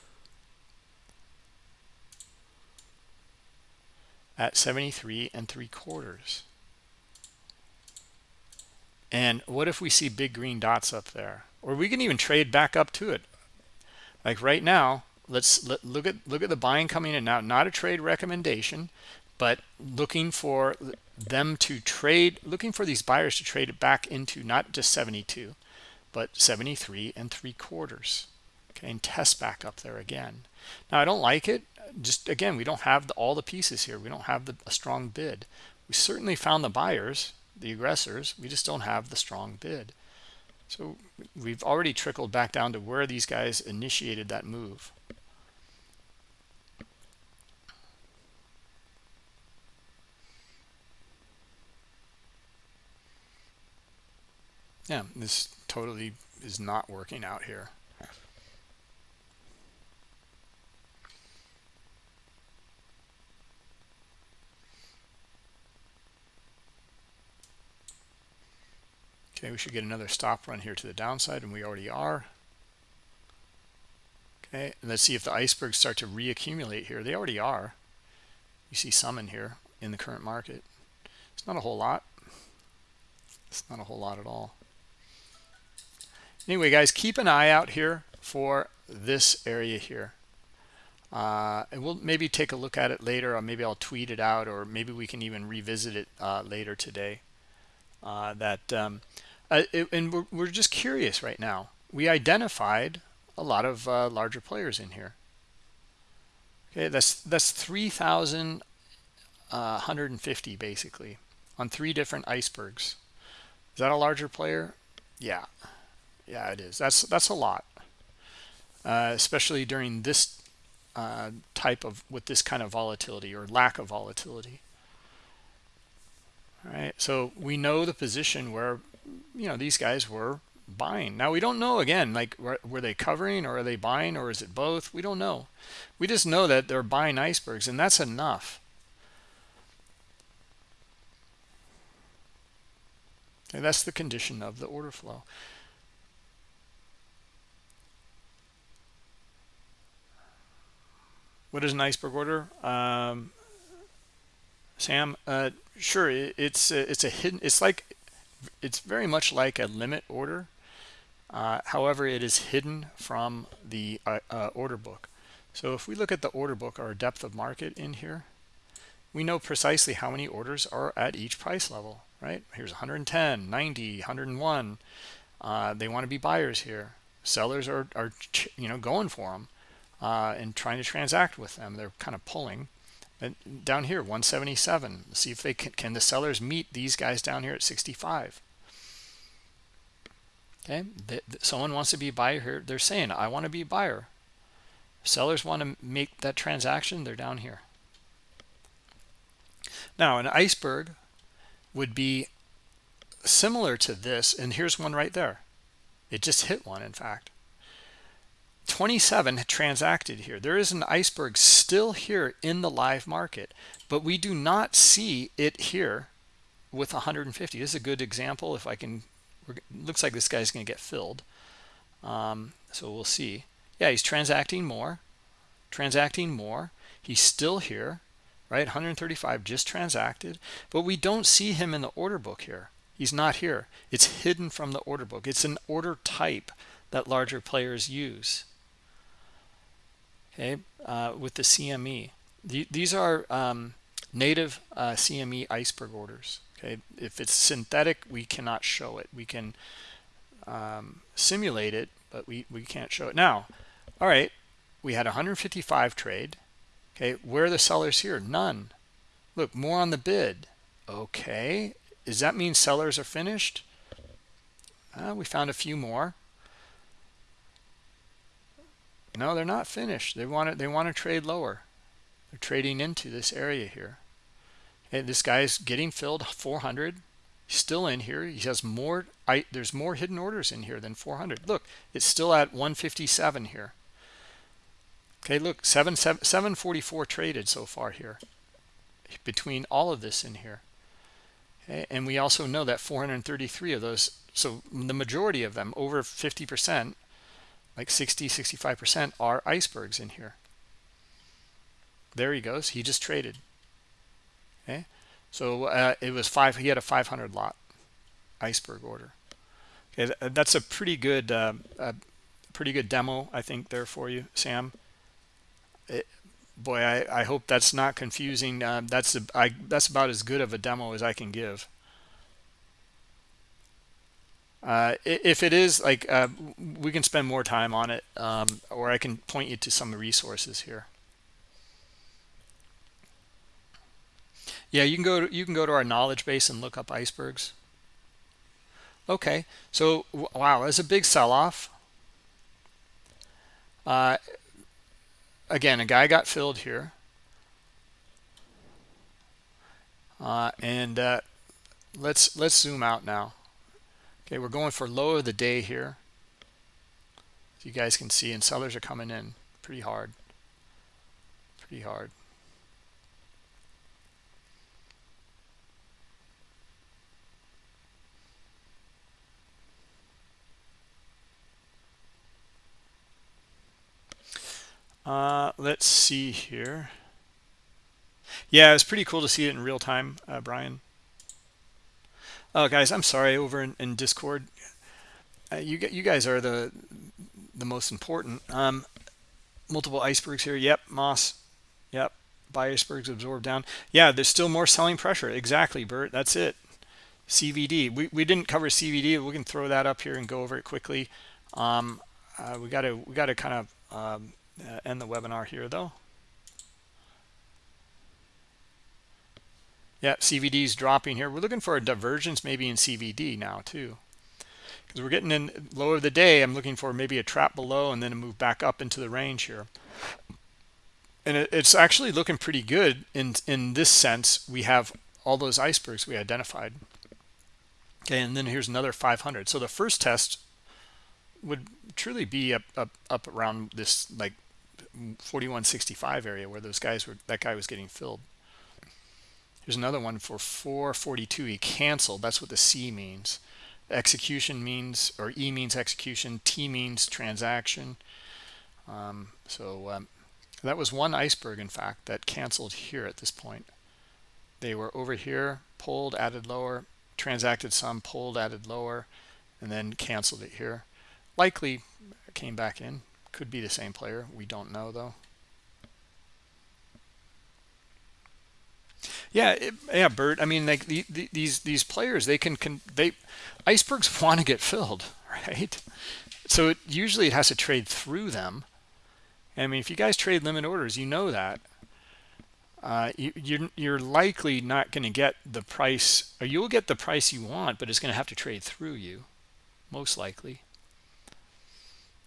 S1: at 73 and three quarters and what if we see big green dots up there? Or we can even trade back up to it. Like right now, let's let, look at look at the buying coming in now. Not a trade recommendation, but looking for them to trade, looking for these buyers to trade it back into not just 72, but 73 and three quarters. Okay, and test back up there again. Now I don't like it. Just again, we don't have the, all the pieces here. We don't have the, a strong bid. We certainly found the buyers the aggressors we just don't have the strong bid. So we've already trickled back down to where these guys initiated that move. Yeah this totally is not working out here Okay, we should get another stop run here to the downside, and we already are. Okay, and let's see if the icebergs start to reaccumulate here. They already are. You see some in here in the current market. It's not a whole lot. It's not a whole lot at all. Anyway, guys, keep an eye out here for this area here. Uh, and we'll maybe take a look at it later, or maybe I'll tweet it out, or maybe we can even revisit it uh, later today. Uh, that um, uh, and we're, we're just curious right now. We identified a lot of uh, larger players in here. Okay, that's that's 3,150 uh, basically on three different icebergs. Is that a larger player? Yeah, yeah, it is. That's that's a lot, uh, especially during this uh, type of with this kind of volatility or lack of volatility. All right, so we know the position where you know these guys were buying. Now we don't know again like were, they covering or are they buying or is it both? We don't know. We just know that they're buying icebergs and that's enough. And that's the condition of the order flow. What is an iceberg order? Um, sam uh, sure it's it's a hidden it's like it's very much like a limit order. Uh, however, it is hidden from the uh, uh, order book. So if we look at the order book or depth of market in here, we know precisely how many orders are at each price level, right? Here's 110, 90, 101. Uh, they want to be buyers here. Sellers are, are you know, going for them uh, and trying to transact with them. They're kind of pulling. And down here 177 see if they can can the sellers meet these guys down here at 65 okay someone wants to be a buyer here they're saying i want to be a buyer. Sellers want to make that transaction they're down here. Now an iceberg would be similar to this and here's one right there. It just hit one in fact 27 transacted here. There is an iceberg still here in the live market, but we do not see it here with 150. This is a good example. If I can, looks like this guy's going to get filled. Um, so we'll see. Yeah, he's transacting more, transacting more. He's still here, right? 135 just transacted, but we don't see him in the order book here. He's not here. It's hidden from the order book. It's an order type that larger players use okay, uh, with the CME. The, these are um, native uh, CME iceberg orders. Okay, if it's synthetic, we cannot show it. We can um, simulate it, but we, we can't show it. Now, all right, we had 155 trade. Okay, where are the sellers here? None. Look, more on the bid. Okay, does that mean sellers are finished? Uh, we found a few more. No, they're not finished. They want to they want to trade lower. They're trading into this area here. And this guy's getting filled 400. still in here. He has more. I, there's more hidden orders in here than 400. Look, it's still at 157 here. Okay, look, 7, 7, 744 traded so far here between all of this in here. Okay, and we also know that 433 of those, so the majority of them, over 50%, like 60 65% are icebergs in here. There he goes. He just traded. Okay so uh, it was five he had a 500 lot iceberg order. Okay that's a pretty good uh, a pretty good demo i think there for you sam. It, boy I, I hope that's not confusing. Uh, that's a, I, that's about as good of a demo as i can give uh, if it is like uh, we can spend more time on it um, or I can point you to some resources here Yeah, you can go to, you can go to our knowledge base and look up icebergs. Okay, so wow, there's a big sell-off. Uh, again, a guy got filled here. Uh, and uh, let's let's zoom out now. Okay, we're going for low of the day here. As you guys can see, and sellers are coming in pretty hard. Pretty hard. Uh, let's see here. Yeah, it's pretty cool to see it in real time, uh, Brian. Oh, guys, I'm sorry. Over in, in Discord, uh, you you guys are the the most important. Um, multiple icebergs here. Yep, Moss. Yep, buy icebergs absorb down. Yeah, there's still more selling pressure. Exactly, Bert. That's it. CVD. We we didn't cover CVD. We can throw that up here and go over it quickly. Um, uh, we got to we got to kind of um, uh, end the webinar here though. Yeah, CVD is dropping here. We're looking for a divergence maybe in CVD now too. Because we're getting in lower of the day. I'm looking for maybe a trap below and then a move back up into the range here. And it, it's actually looking pretty good in, in this sense. We have all those icebergs we identified. Okay, and then here's another 500. So the first test would truly be up, up, up around this like 4165 area where those guys were that guy was getting filled here's another one for 442 he canceled that's what the c means. Execution means or e means execution t means transaction. Um, so um, that was one iceberg in fact that canceled here at this point. They were over here pulled added lower transacted some pulled added lower and then canceled it here. Likely came back in. Could be the same player. We don't know though. Yeah, it, yeah, Bert. I mean, like the, the, these these players, they can, can they icebergs want to get filled, right? So it, usually it has to trade through them. I mean, if you guys trade limit orders, you know that. Uh, you, you're you're likely not going to get the price, or you'll get the price you want, but it's going to have to trade through you, most likely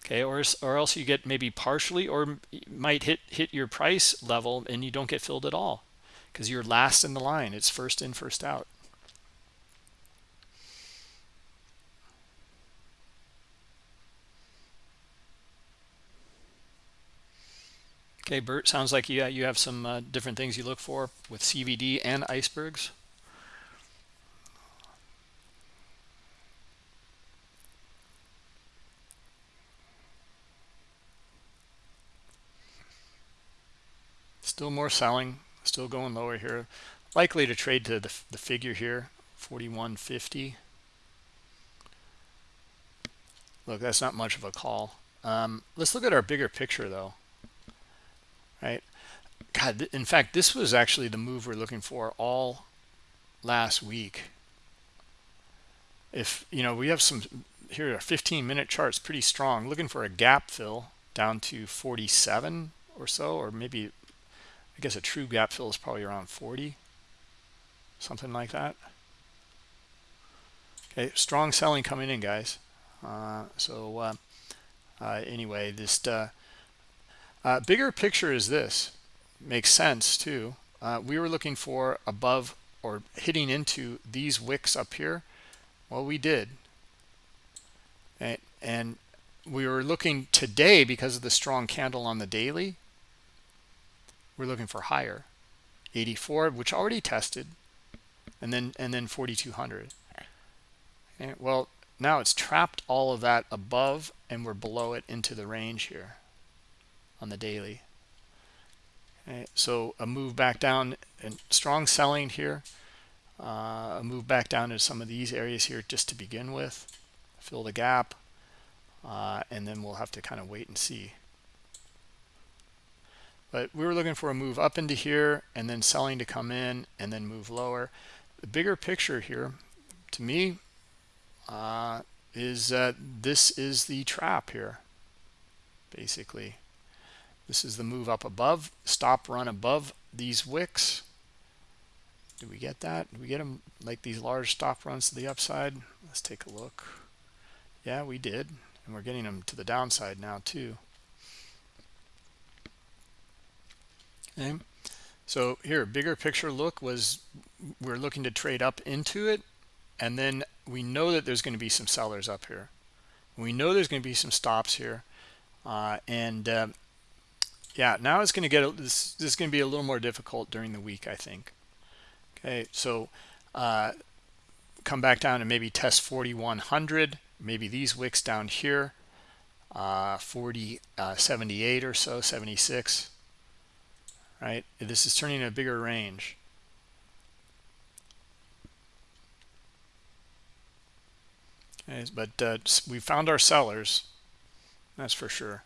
S1: okay or or else you get maybe partially or might hit hit your price level and you don't get filled at all because you're last in the line. It's first in first out. Okay bert sounds like you you have some uh, different things you look for with cvd and icebergs. Still more selling still going lower here. Likely to trade to the, the figure here 4150 look that's not much of a call. Um, let's look at our bigger picture though. Right? God in fact this was actually the move we're looking for all last week. If you know we have some here are 15 minute charts pretty strong. Looking for a gap fill down to 47 or so or maybe I guess a true gap fill is probably around 40, something like that. Okay, strong selling coming in, guys. Uh, so uh, uh, anyway, this uh, uh, bigger picture is this. Makes sense too. Uh, we were looking for above or hitting into these wicks up here. Well, we did. And, and we were looking today because of the strong candle on the daily we're looking for higher. 84 which already tested and then and then 4200 and well now it's trapped all of that above and we're below it into the range here on the daily. Okay, so a move back down and strong selling here. Uh, a move back down to some of these areas here just to begin with. Fill the gap uh, and then we'll have to kind of wait and see but we were looking for a move up into here and then selling to come in and then move lower. The bigger picture here, to me, uh, is that this is the trap here, basically. This is the move up above, stop run above these wicks. did we get that did we get them like these large stop runs to the upside let's take a look yeah we did and we're getting them to the downside now too okay so here bigger picture look was we're looking to trade up into it and then we know that there's going to be some sellers up here. We know there's going to be some stops here uh, and uh, yeah now it's going to get this, this is going to be a little more difficult during the week i think. Okay so uh, come back down and maybe test 4100 maybe these wicks down here uh, 40 uh, 78 or so 76 right? This is turning a bigger range. Okay, but uh, we found our sellers that's for sure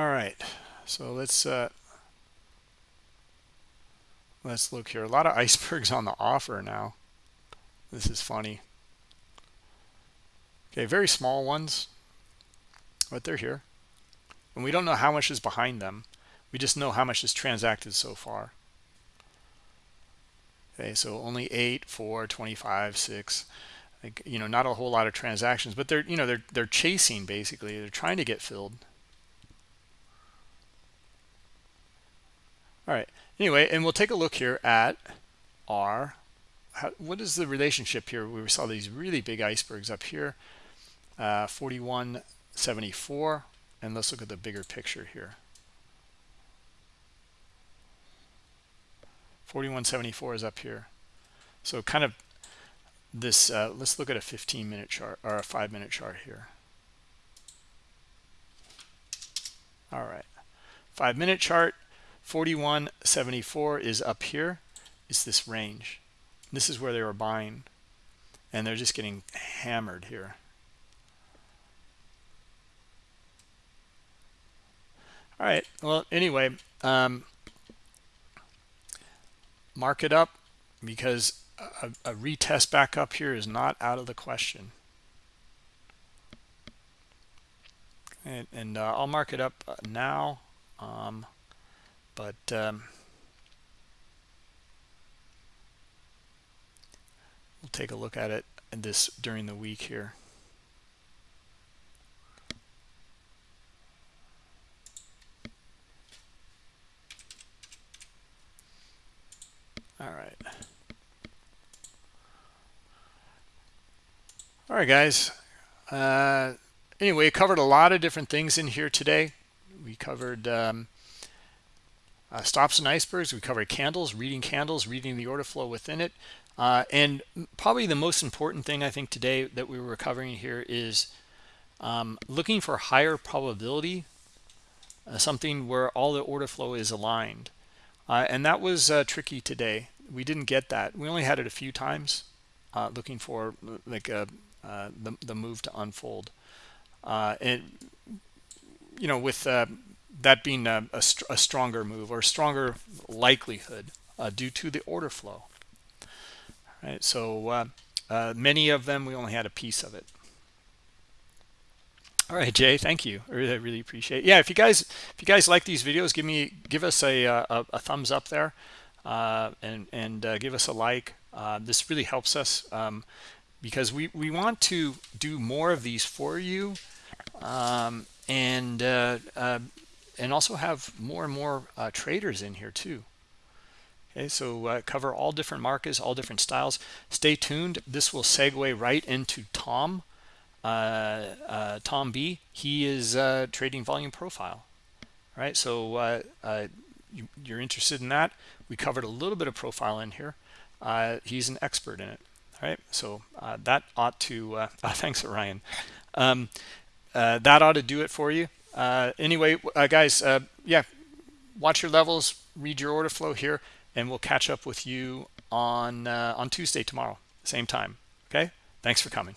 S1: all right so let's uh let's look here. A lot of icebergs on the offer now. This is funny. Okay very small ones but they're here. And we don't know how much is behind them. We just know how much is transacted so far. Okay so only 8 4 25 6 like you know not a whole lot of transactions but they're you know they're they're chasing basically. They're trying to get filled all right. Anyway and we'll take a look here at our how, what is the relationship here? We saw these really big icebergs up here uh 4174 and let's look at the bigger picture here. 4174 is up here. So kind of this uh, let's look at a 15 minute chart or a five minute chart here. All right. Five minute chart 4174 is up here. Is this range. This is where they were buying. And they're just getting hammered here. All right. Well anyway um mark it up because a, a retest back up here is not out of the question. And, and uh, I'll mark it up now. Um, but um, we'll take a look at it this during the week here. All right. All right guys. Uh, anyway covered a lot of different things in here today. We covered um, uh, stops and icebergs we covered candles reading candles reading the order flow within it. Uh, and probably the most important thing i think today that we were covering here is um, looking for higher probability uh, something where all the order flow is aligned. Uh, and that was uh, tricky today. We didn't get that. We only had it a few times uh, looking for like the, the move to unfold. And you know with that being a, a, a, stronger move or stronger likelihood uh, due to the order flow. Right, so uh, uh, many of them we only had a piece of it. All right, Jay, thank you. I really, really appreciate. It. Yeah, if you guys if you guys like these videos, give me give us a uh, a, a thumbs up there, uh, and and uh, give us a like. this really helps us um, because we we want to do more of these for you. Um, and and also have more and more uh, traders in here too. Okay so uh, cover all different markets all different styles. Stay tuned. This will segue right into tom uh, uh tom b. He is uh, trading volume profile. All right so uh, you, are interested in that. We covered a little bit of profile in here. He's an expert in it. All right so that ought to thanks ryan. Um, that ought to do it for you uh, anyway uh, guys uh, yeah watch your levels read your order flow here and we'll catch up with you on uh, on tuesday tomorrow same time Okay. Thanks for coming.